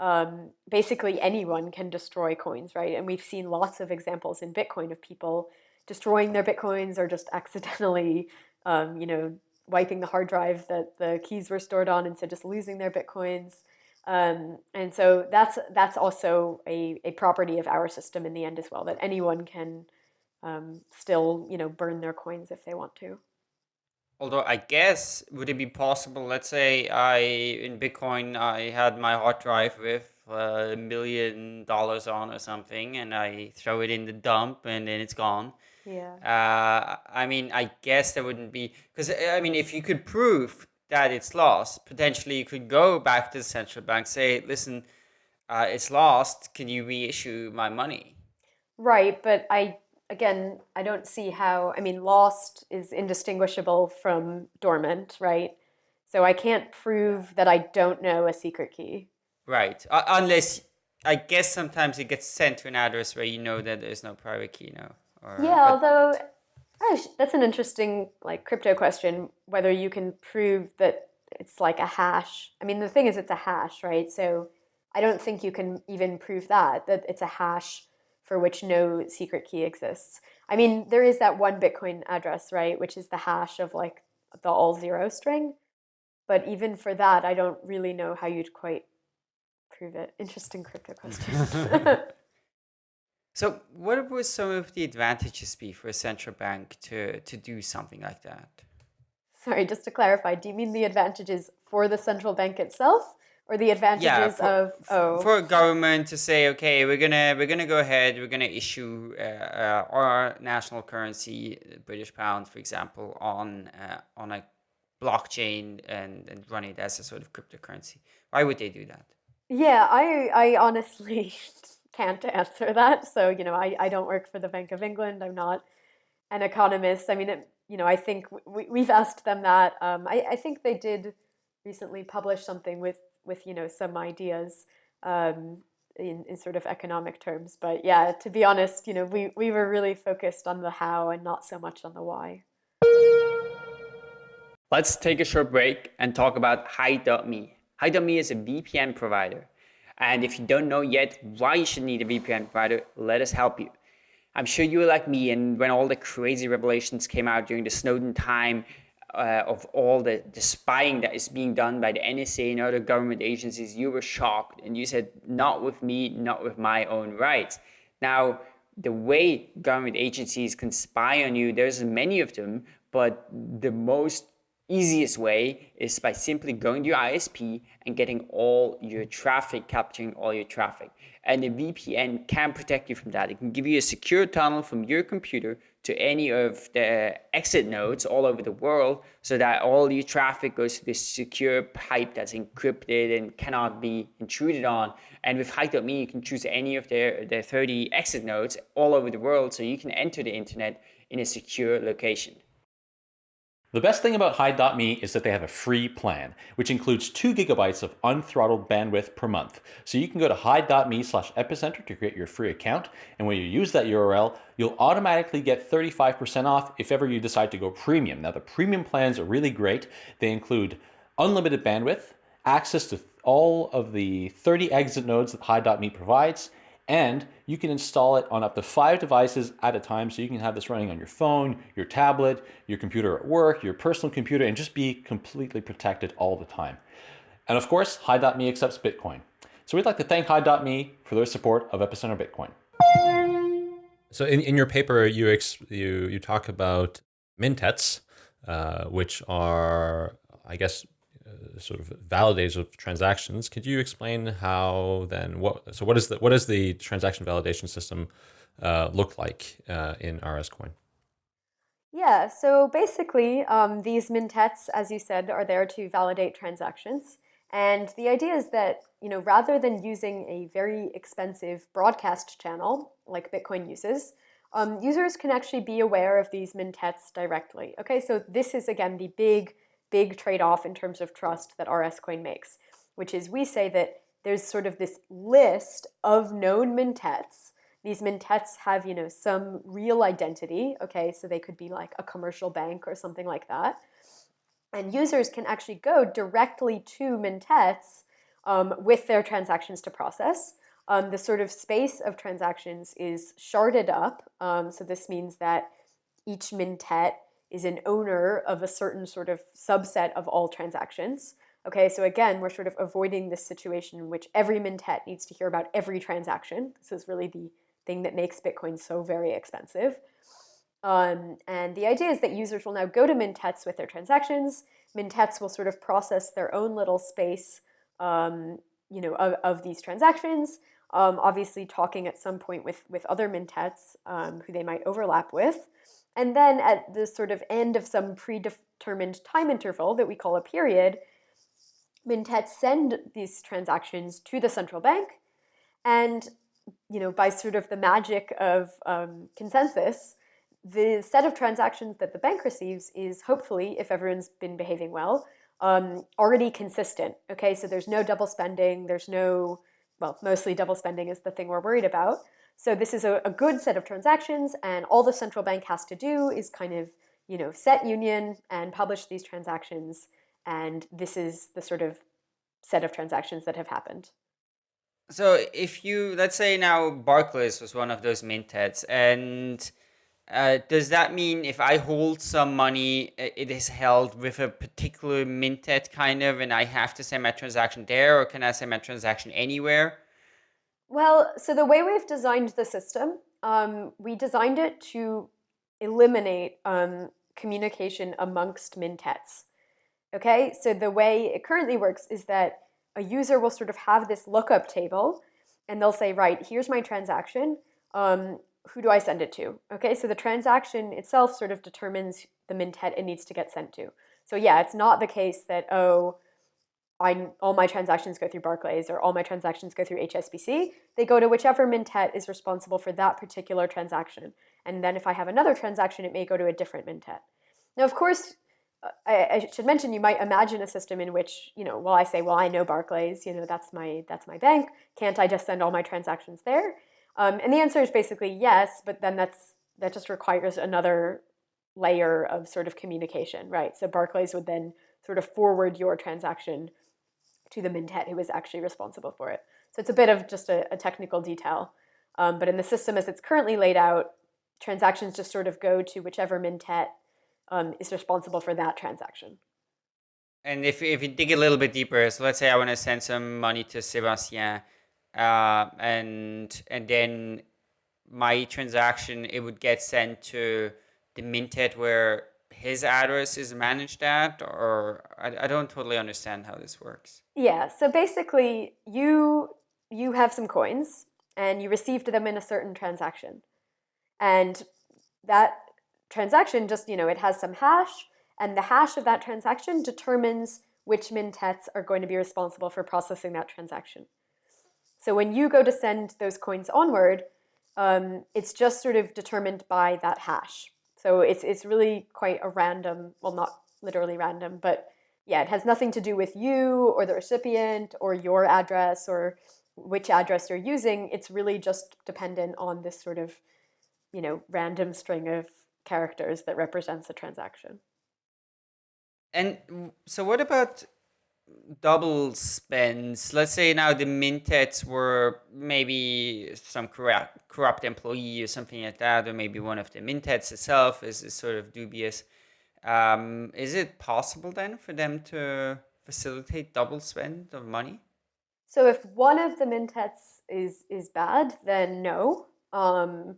C: um, basically anyone can destroy coins, right? And we've seen lots of examples in Bitcoin of people destroying their bitcoins or just accidentally, um, you know, wiping the hard drive that the keys were stored on and so just losing their bitcoins. Um, and so that's that's also a, a property of our system in the end as well, that anyone can um, still you know burn their coins if they want to.
B: Although I guess would it be possible? Let's say I in Bitcoin I had my hard drive with a million dollars on or something, and I throw it in the dump, and then it's gone.
C: Yeah.
B: Uh, I mean, I guess there wouldn't be because I mean, if you could prove that it's lost, potentially you could go back to the central bank, say, "Listen, uh, it's lost. Can you reissue my money?"
C: Right, but I again, I don't see how. I mean, lost is indistinguishable from dormant, right? So I can't prove that I don't know a secret key.
B: Right, uh, unless I guess sometimes it gets sent to an address where you know that there's no private key now.
C: Or, yeah, although oh, gosh, that's an interesting like crypto question whether you can prove that it's like a hash. I mean, the thing is, it's a hash, right? So I don't think you can even prove that that it's a hash for which no secret key exists. I mean, there is that one Bitcoin address, right, which is the hash of like the all zero string. But even for that, I don't really know how you'd quite prove it. Interesting crypto question.
B: So what would some of the advantages be for a central bank to, to do something like that?
C: Sorry, just to clarify, do you mean the advantages for the central bank itself or the advantages yeah,
B: for,
C: of oh.
B: for a government to say okay we're gonna we're gonna go ahead we're gonna issue uh, uh, our national currency british pound for example on uh, on a blockchain and, and run it as a sort of cryptocurrency. Why would they do that?
C: Yeah i i honestly can't answer that. So, you know, I, I don't work for the Bank of England. I'm not an economist. I mean, it, you know, I think we, we've asked them that. Um, I, I think they did recently publish something with with you know some ideas um, in, in sort of economic terms. But yeah, to be honest, you know, we, we were really focused on the how and not so much on the why.
B: Let's take a short break and talk about Hide.me. Hide.me is a VPN provider. And if you don't know yet why you should need a VPN provider, let us help you. I'm sure you were like me, and when all the crazy revelations came out during the Snowden time, uh, of all the, the spying that is being done by the NSA and other government agencies, you were shocked and you said, not with me, not with my own rights. Now, the way government agencies can spy on you, there's many of them, but the most easiest way is by simply going to your ISP and getting all your traffic, capturing all your traffic. And the VPN can protect you from that. It can give you a secure tunnel from your computer to any of the exit nodes all over the world so that all your traffic goes to this secure pipe that's encrypted and cannot be intruded on. And with Hide.me, you can choose any of their, their 30 exit nodes all over the world so you can enter the internet in a secure location.
A: The best thing about Hide.me is that they have a free plan, which includes 2 gigabytes of unthrottled bandwidth per month. So you can go to Hide.me slash epicenter to create your free account, and when you use that URL, you'll automatically get 35% off if ever you decide to go premium. Now the premium plans are really great. They include unlimited bandwidth, access to all of the 30 exit nodes that Hide.me provides, and you can install it on up to five devices at a time. So you can have this running on your phone, your tablet, your computer at work, your personal computer, and just be completely protected all the time. And of course, Hide.me accepts Bitcoin. So we'd like to thank Hide.me for their support of Epicenter Bitcoin. So in, in your paper, you, ex, you, you talk about mintettes, uh, which are, I guess, sort of validators of transactions. Could you explain how then what so what is the what does the transaction validation system uh, look like uh, in RSCoin?
C: Yeah, so basically, um, these mintettes, as you said, are there to validate transactions. And the idea is that, you know, rather than using a very expensive broadcast channel like Bitcoin uses, um, users can actually be aware of these mintettes directly. Okay, so this is again the big big trade-off in terms of trust that RSCoin makes, which is we say that there's sort of this list of known mintettes. These mintettes have, you know, some real identity, okay, so they could be like a commercial bank or something like that. And users can actually go directly to mintettes um, with their transactions to process. Um, the sort of space of transactions is sharded up. Um, so this means that each mintette is an owner of a certain sort of subset of all transactions. Okay, so again, we're sort of avoiding this situation in which every mintette needs to hear about every transaction. This is really the thing that makes Bitcoin so very expensive. Um, and the idea is that users will now go to mintettes with their transactions. Mintettes will sort of process their own little space, um, you know, of, of these transactions. Um, obviously, talking at some point with with other mintettes um, who they might overlap with. And then at the sort of end of some predetermined time interval that we call a period, Mintettes send these transactions to the central bank. And you know, by sort of the magic of um, consensus, the set of transactions that the bank receives is hopefully, if everyone's been behaving well, um, already consistent. Okay, so there's no double spending, there's no, well, mostly double spending is the thing we're worried about. So this is a, a good set of transactions and all the central bank has to do is kind of, you know, set union and publish these transactions. And this is the sort of set of transactions that have happened.
B: So if you, let's say now Barclays was one of those mintettes and uh, does that mean if I hold some money, it is held with a particular mintette kind of, and I have to send my transaction there, or can I send my transaction anywhere?
C: Well, so the way we've designed the system, um, we designed it to eliminate um, communication amongst mintettes. Okay, so the way it currently works is that a user will sort of have this lookup table and they'll say, right, here's my transaction. Um, who do I send it to? Okay, so the transaction itself sort of determines the mintette it needs to get sent to. So yeah, it's not the case that, oh, I, all my transactions go through Barclays or all my transactions go through HSBC. They go to whichever mintette is responsible for that particular transaction. And then if I have another transaction, it may go to a different mintette. Now, of course, I, I, should mention you might imagine a system in which you know well I say well I know Barclays you know that's my that's my bank can't I just send all my transactions there um, and the answer is basically yes but then that's that just requires another layer of sort of communication right so Barclays would then sort of forward your transaction to the mintette who is actually responsible for it so it's a bit of just a, a technical detail um, but in the system as it's currently laid out transactions just sort of go to whichever mintette um, is responsible for that transaction.
B: And if, if you dig a little bit deeper, so let's say I want to send some money to Sebastien, uh, and and then my transaction it would get sent to the mintette where his address is managed at, or I, I don't totally understand how this works.
C: Yeah. So basically, you you have some coins and you received them in a certain transaction, and that transaction just, you know, it has some hash, and the hash of that transaction determines which mintettes are going to be responsible for processing that transaction. So when you go to send those coins onward, um, it's just sort of determined by that hash. So it's, it's really quite a random, well, not literally random, but yeah, it has nothing to do with you or the recipient or your address or which address you're using. It's really just dependent on this sort of, you know, random string of characters that represents a transaction.
B: And so what about double spends? Let's say now the mintettes were maybe some corrupt, corrupt employee or something like that, or maybe one of the mintettes itself is, is sort of dubious. Um, is it possible then for them to facilitate double spend of money?
C: So if one of the mintettes is is bad, then no. Um,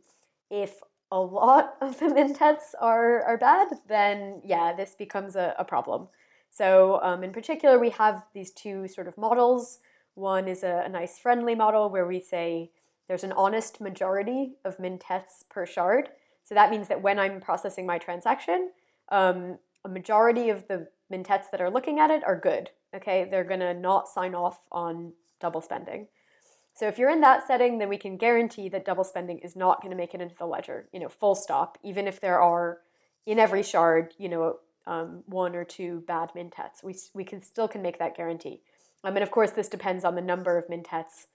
C: if a lot of the mintettes are, are bad, then yeah, this becomes a, a problem. So um, in particular, we have these two sort of models. One is a, a, nice friendly model where we say there's an honest majority of mintettes per shard. So that means that when I'm processing my transaction, um, a majority of the mintettes that are looking at it are good. Okay, they're gonna not sign off on double spending. So if you're in that setting, then we can guarantee that double spending is not going to make it into the ledger, you know, full stop, even if there are in every shard, you know, um, one or two bad mintettes. We, we can still can make that guarantee. Um, and of course, this depends on the number of mintettes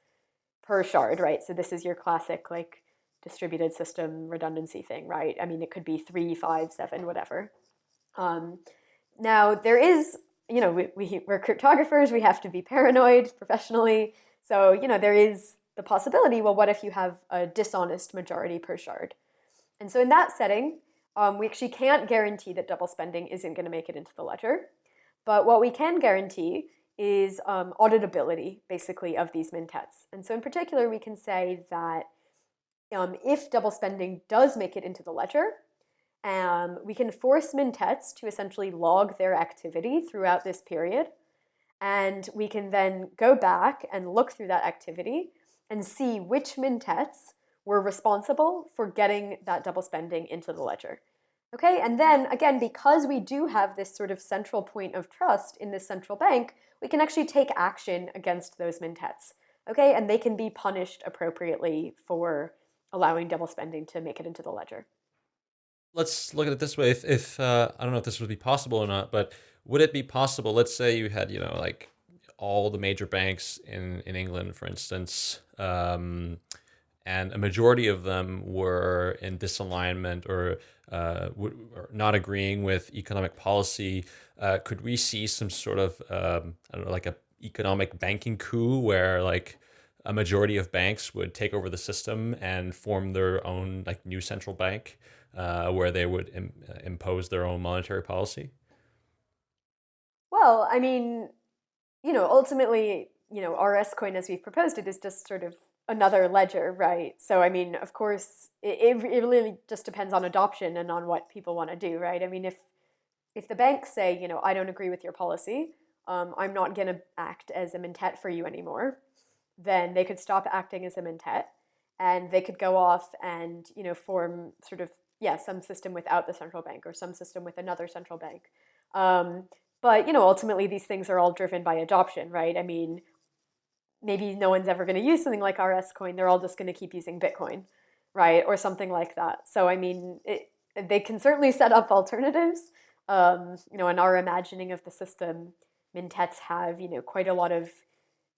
C: per shard, right? So this is your classic like distributed system redundancy thing, right? I mean, it could be three, five, seven, whatever. Um, now, there is, you know, we, we, we're cryptographers, we have to be paranoid professionally. So, you know, there is the possibility, well, what if you have a dishonest majority per shard? And so in that setting, um, we actually can't guarantee that double spending isn't going to make it into the ledger. But what we can guarantee is um, auditability, basically, of these mintettes. And so in particular, we can say that um, if double spending does make it into the ledger, um, we can force mintettes to essentially log their activity throughout this period and we can then go back and look through that activity and see which mintettes were responsible for getting that double spending into the ledger. Okay, and then again, because we do have this sort of central point of trust in this central bank, we can actually take action against those mintettes. Okay, and they can be punished appropriately for allowing double spending to make it into the ledger.
A: Let's look at it this way. If, if uh, I don't know if this would be possible or not, but would it be possible, let's say you had, you know, like all the major banks in, in England, for instance, um, and a majority of them were in disalignment or, uh, or not agreeing with economic policy. Uh, could we see some sort of, um, I don't know, like a economic banking coup where like a majority of banks would take over the system and form their own like new central bank uh, where they would Im impose their own monetary policy?
C: Well, I mean, you know, ultimately, you know, RSCoin as we've proposed it is just sort of another ledger, right? So, I mean, of course, it, it really just depends on adoption and on what people want to do, right? I mean, if if the banks say, you know, I don't agree with your policy, um, I'm not going to act as a mintette for you anymore, then they could stop acting as a mintette and they could go off and, you know, form sort of, yeah, some system without the central bank or some system with another central bank. Um, but you know, ultimately, these things are all driven by adoption, right? I mean, maybe no one's ever going to use something like RSCoin. They're all just going to keep using Bitcoin, right, or something like that. So I mean, it, they can certainly set up alternatives, Um, you know, in our imagining of the system, Mintettes have, you know, quite a lot of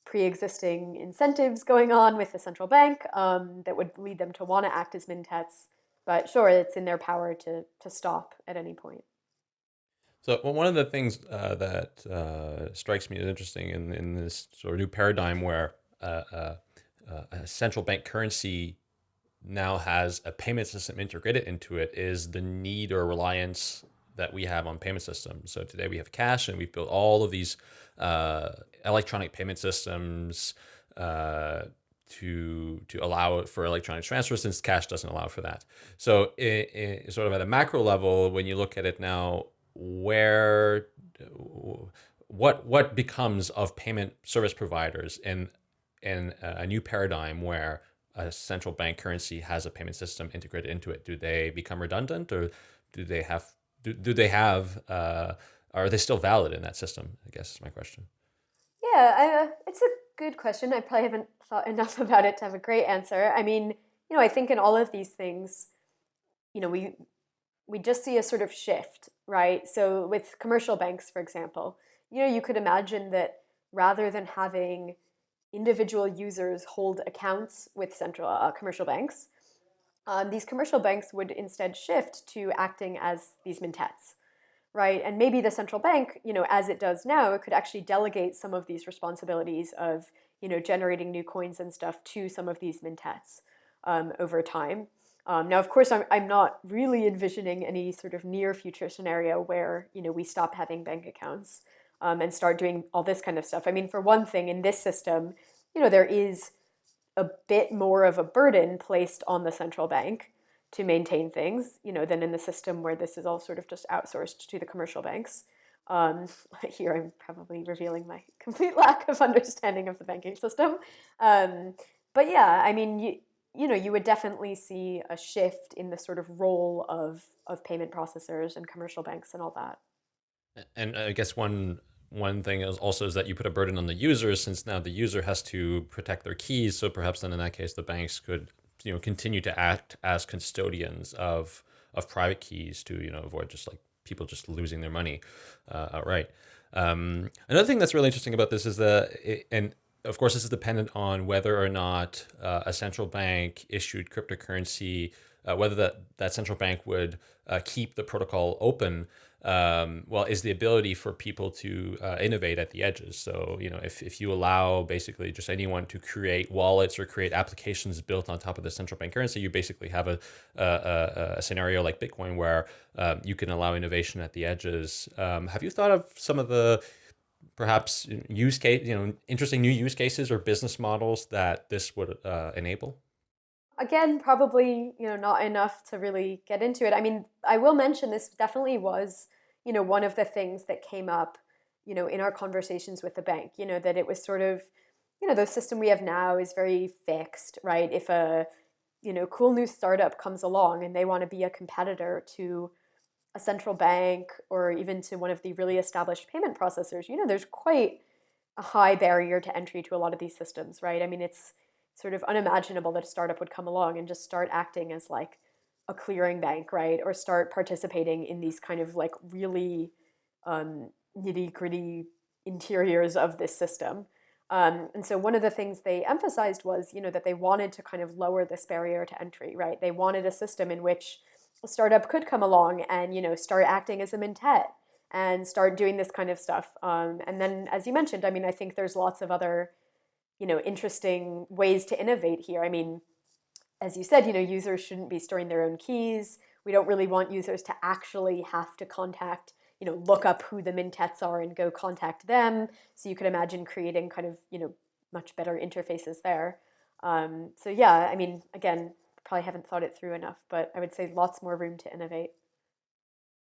C: pre-existing incentives going on with the central bank um, that would lead them to want to act as Mintettes. But sure, it's in their power to, to stop at any point.
A: So well, one of the things uh, that uh, strikes me as interesting in, in this sort of new paradigm where uh, uh, uh a central bank currency now has a payment system integrated into it is the need or reliance that we have on payment systems. So today we have cash and we've built all of these uh, electronic payment systems to to allow for electronic transfer since cash doesn't allow for that. So in, sort of at a macro level, when you look at it now, where what what becomes of payment service providers in in a new paradigm where a central bank currency has a payment system integrated into it? Do they become redundant or do they have do, do they have uh, are they still valid in that system? I guess is my question.
C: Yeah, I, uh, it's a good question. I probably haven't thought enough about it to have a great answer. I mean, you know, I think in all of these things, you know, we we just see a sort of shift, right? So with commercial banks, for example, you know, you could imagine that rather than having individual users hold accounts with central uh, commercial banks, um, these commercial banks would instead shift to acting as these mintettes, right? And maybe the central bank, you know, as it does now, it could actually delegate some of these responsibilities of, you know, generating new coins and stuff to some of these mintettes um, over time. Um, now, of course, I'm, I'm not really envisioning any sort of near future scenario where, you know, we stop having bank accounts um, and start doing all this kind of stuff. I mean, for one thing, in this system, you know, there is a bit more of a burden placed on the central bank to maintain things, you know, than in the system where this is all sort of just outsourced to the commercial banks. Um, here I'm probably revealing my complete lack of understanding of the banking system. Um, but yeah, I mean, you, you know, you would definitely see a shift in the sort of role of, of payment processors and commercial banks and all that.
A: And I guess one one thing is also is that you put a burden on the user since now the user has to protect their keys. So perhaps then in that case, the banks could you know continue to act as custodians of of private keys to you know avoid just like people just losing their money uh, outright. Um, another thing that's really interesting about this is that, it, and of course, this is dependent on whether or not uh, a central bank issued cryptocurrency, uh, whether that, that central bank would uh, keep the protocol open um, well, is the ability for people to uh, innovate at the edges. So, you know, if, if you allow basically just anyone to create wallets or create applications built on top of the central bank currency, you basically have a, a, a scenario like Bitcoin where um, you can allow innovation at the edges. Um, have you thought of some of the perhaps use case, you know, interesting new use cases or business models that this would uh, enable?
C: Again, probably, you know, not enough to really get into it. I mean, I will mention this definitely was you know, one of the things that came up, you know, in our conversations with the bank, you know, that it was sort of, you know, the system we have now is very fixed, right? If a, you know, cool new startup comes along and they want to be a competitor to a central bank or even to one of the really established payment processors, you know, there's quite a high barrier to entry to a lot of these systems, right? I mean, it's sort of unimaginable that a startup would come along and just start acting as like a clearing bank, right? Or start participating in these kind of like really um, nitty gritty interiors of this system. Um, and so one of the things they emphasized was, you know, that they wanted to kind of lower this barrier to entry, right? They wanted a system in which a startup could come along and, you know, start acting as a mintette and start doing this kind of stuff. Um, and then, as you mentioned, I mean, I think there's lots of other, you know, interesting ways to innovate here. I mean, as you said, you know, users shouldn't be storing their own keys. We don't really want users to actually have to contact, you know, look up who the mintettes are and go contact them. So you could imagine creating kind of, you know, much better interfaces there. Um, so yeah, I mean, again, probably haven't thought it through enough, but I would say lots more room to innovate.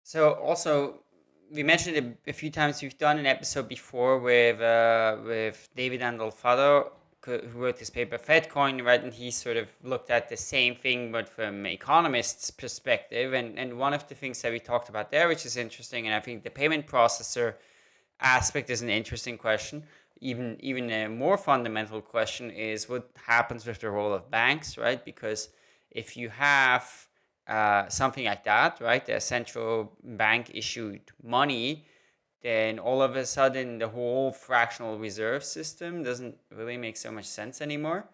B: So also, we mentioned it a few times. We've done an episode before with uh, with David Andolfatto who wrote this paper, FedCoin, right? And he sort of looked at the same thing, but from an economist's perspective. And, and one of the things that we talked about there, which is interesting, and I think the payment processor aspect is an interesting question. Even, even a more fundamental question is what happens with the role of banks, right? Because if you have uh, something like that, right? The central bank issued money, then all of a sudden the whole fractional reserve system doesn't really make so much sense anymore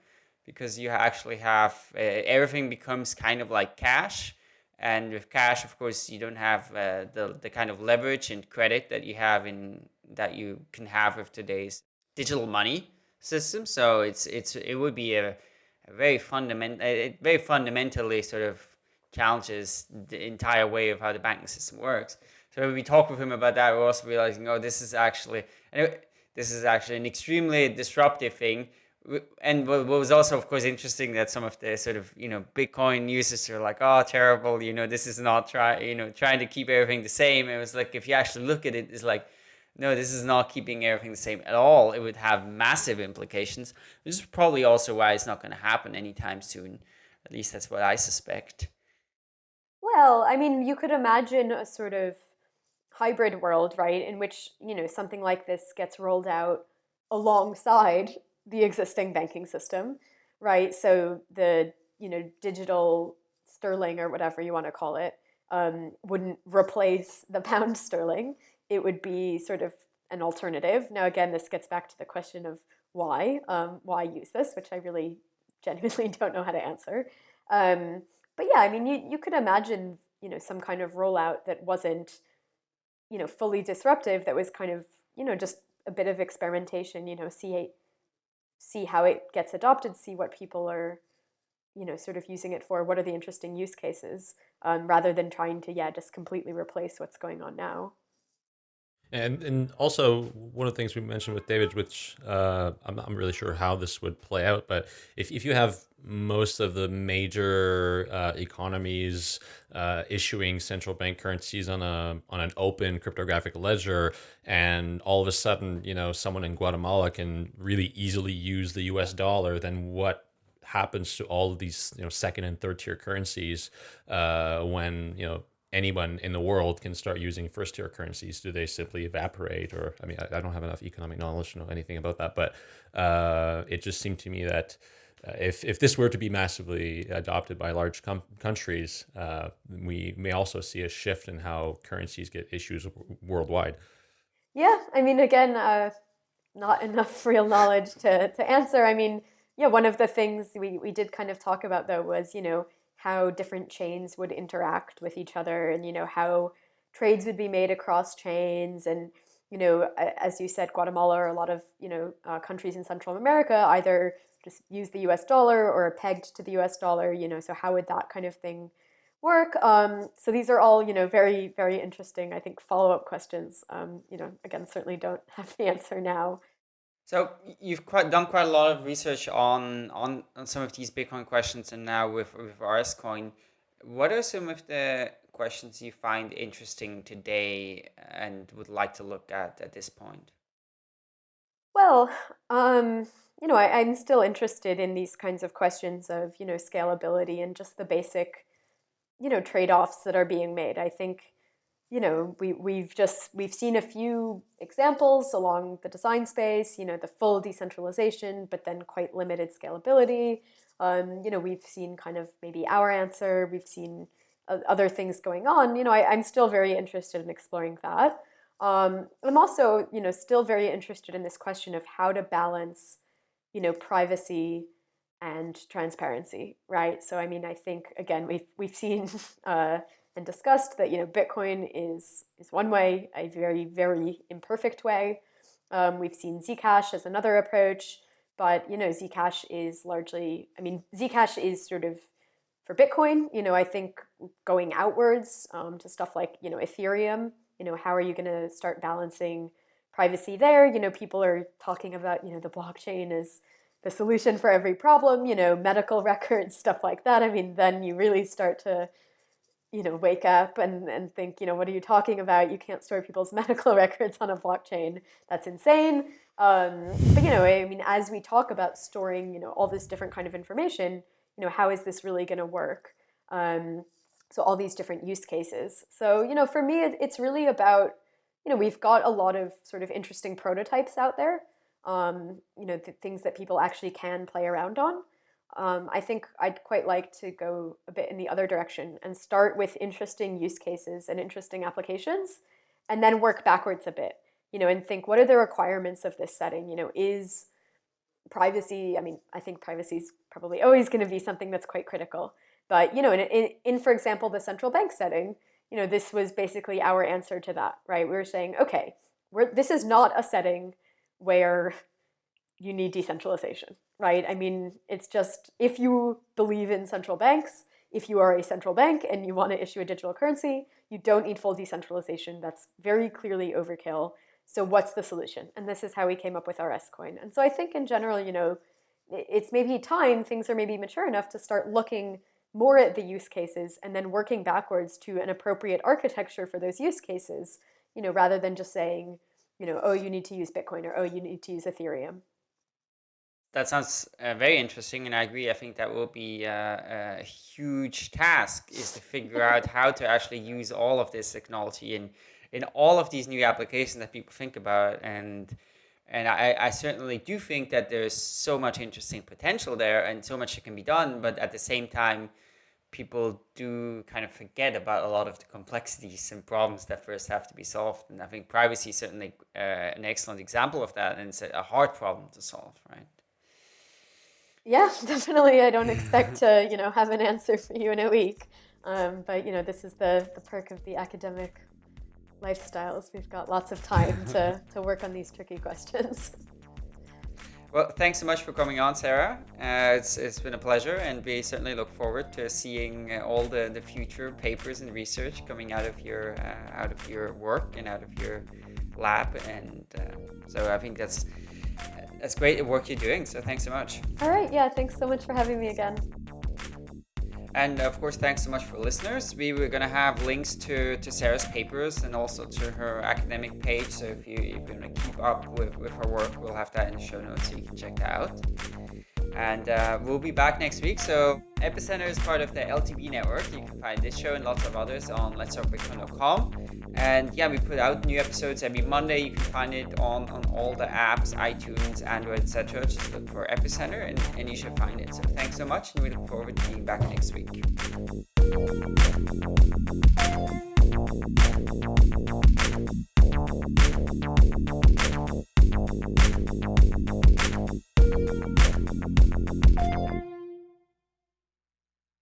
B: because you actually have uh, everything becomes kind of like cash. And with cash, of course, you don't have uh, the, the kind of leverage and credit that you have in that you can have with today's digital money system. So it's it's it would be a, a very fundamental, it very fundamentally sort of challenges the entire way of how the banking system works. So when we talk with him about that, we're also realizing, oh, this is actually, this is actually an extremely disruptive thing. And what was also, of course, interesting that some of the sort of, you know, Bitcoin users are like, oh, terrible, you know, this is not try, you know, trying to keep everything the same. It was like, if you actually look at it, it's like, no, this is not keeping everything the same at all. It would have massive implications. This is probably also why it's not going to happen anytime soon. At least that's what I suspect.
C: Well, I mean, you could imagine a sort of hybrid world, right, in which, you know, something like this gets rolled out alongside the existing banking system, right? So the, you know, digital sterling or whatever you want to call it um, wouldn't replace the pound sterling. It would be sort of an alternative. Now, again, this gets back to the question of why, um, why use this, which I really genuinely don't know how to answer. Um, but yeah, I mean, you, you could imagine, you know, some kind of rollout that wasn't, you know, fully disruptive, that was kind of, you know, just a bit of experimentation, you know, see, see how it gets adopted, see what people are, you know, sort of using it for, what are the interesting use cases, um, rather than trying to, yeah, just completely replace what's going on now.
A: And and also one of the things we mentioned with David, which uh, I'm not really sure how this would play out, but if, if you have most of the major uh, economies uh, issuing central bank currencies on a on an open cryptographic ledger, and all of a sudden, you know, someone in Guatemala can really easily use the U.S. dollar, then what happens to all of these you know second and third tier currencies uh, when you know anyone in the world can start using first tier currencies? Do they simply evaporate? Or, I mean, I, I don't have enough economic knowledge to know anything about that, but uh, it just seemed to me that uh, if, if this were to be massively adopted by large countries, uh, we may also see a shift in how currencies get issues worldwide.
C: Yeah, I mean, again, uh, not enough real knowledge to, to answer. I mean, yeah, one of the things we, we did kind of talk about though was, you know, how different chains would interact with each other and you know how trades would be made across chains. And you know as you said Guatemala or a lot of you know uh, countries in Central America either just use the US dollar or pegged to the US dollar you know so how would that kind of thing work? Um, so these are all you know very very interesting I think follow-up questions. Um, you know again certainly don't have the answer now
B: so you've quite done quite a lot of research on, on, on some of these Bitcoin questions and now with, with RSCoin. What are some of the questions you find interesting today and would like to look at at this point?
C: Well, um, you know, I, I'm still interested in these kinds of questions of, you know, scalability and just the basic, you know, trade-offs that are being made. I think you know, we, we've just, we've seen a few examples along the design space, you know, the full decentralization, but then quite limited scalability. Um, you know, we've seen kind of maybe our answer, we've seen other things going on. You know, I, am still very interested in exploring that. Um, I'm also, you know, still very interested in this question of how to balance, you know, privacy and transparency, right? So, I mean, I think, again, we've, we've seen uh, and discussed that you know Bitcoin is is one way, a very very imperfect way. Um, we've seen Zcash as another approach, but you know Zcash is largely, I mean Zcash is sort of for Bitcoin. You know I think going outwards um, to stuff like you know Ethereum. You know how are you going to start balancing privacy there? You know people are talking about you know the blockchain is the solution for every problem. You know medical records, stuff like that. I mean then you really start to you know, wake up and, and think, you know, what are you talking about? You can't store people's medical records on a blockchain. That's insane. Um, but, you know, I mean, as we talk about storing, you know, all this different kind of information, you know, how is this really going to work? Um, so all these different use cases. So, you know, for me, it, it's really about, you know, we've got a lot of sort of interesting prototypes out there, um, you know, th things that people actually can play around on. Um, I think I'd quite like to go a bit in the other direction and start with interesting use cases and interesting applications, and then work backwards a bit, you know, and think what are the requirements of this setting? You know, is privacy, I mean, I think privacy is probably always going to be something that's quite critical. But, you know, in, in, in, for example, the central bank setting, you know, this was basically our answer to that, right? We were saying, okay, we're, this is not a setting where you need decentralization, right? I mean, it's just if you believe in central banks, if you are a central bank and you want to issue a digital currency, you don't need full decentralization. That's very clearly overkill. So what's the solution? And this is how we came up with RSCoin. And so I think in general, you know, it's maybe time, things are maybe mature enough to start looking more at the use cases and then working backwards to an appropriate architecture for those use cases, you know, rather than just saying, you know, oh, you need to use Bitcoin or oh, you need to use Ethereum.
B: That sounds uh, very interesting, and I agree. I think that will be uh, a huge task is to figure out how to actually use all of this technology in in all of these new applications that people think about. And and I, I certainly do think that there's so much interesting potential there and so much that can be done but at the same time people do kind of forget about a lot of the complexities and problems that first have to be solved. And i think privacy is certainly uh, an excellent example of that and it's a hard problem to solve right
C: yeah definitely i don't expect to you know have an answer for you in a week um, but you know this is the, the perk of the academic lifestyles. We've got lots of time to, to work on these tricky questions.
B: Well, thanks so much for coming on, Sarah. Uh, it's, it's been a pleasure, and we certainly look forward to seeing uh, all the, the future papers and research coming out of your uh, out of your work and out of your lab. And uh, so I think that's that's great work you're doing. So thanks so much.
C: All right. Yeah. Thanks so much for having me again.
B: And of course, thanks so much for listeners. We were going to have links to, to Sarah's papers and also to her academic page. So if you, if you want to keep up with, with her work, we'll have that in the show notes so you can check that out. And uh, we'll be back next week. So Epicenter is part of the LTB network. You can find this show and lots of others on letstalkbitcoin.com. And yeah, we put out new episodes every Monday. You can find it on, on all the apps, iTunes, Android, etc. Just look for Epicenter and, and you should find it. So thanks so much and we look forward to being back next week.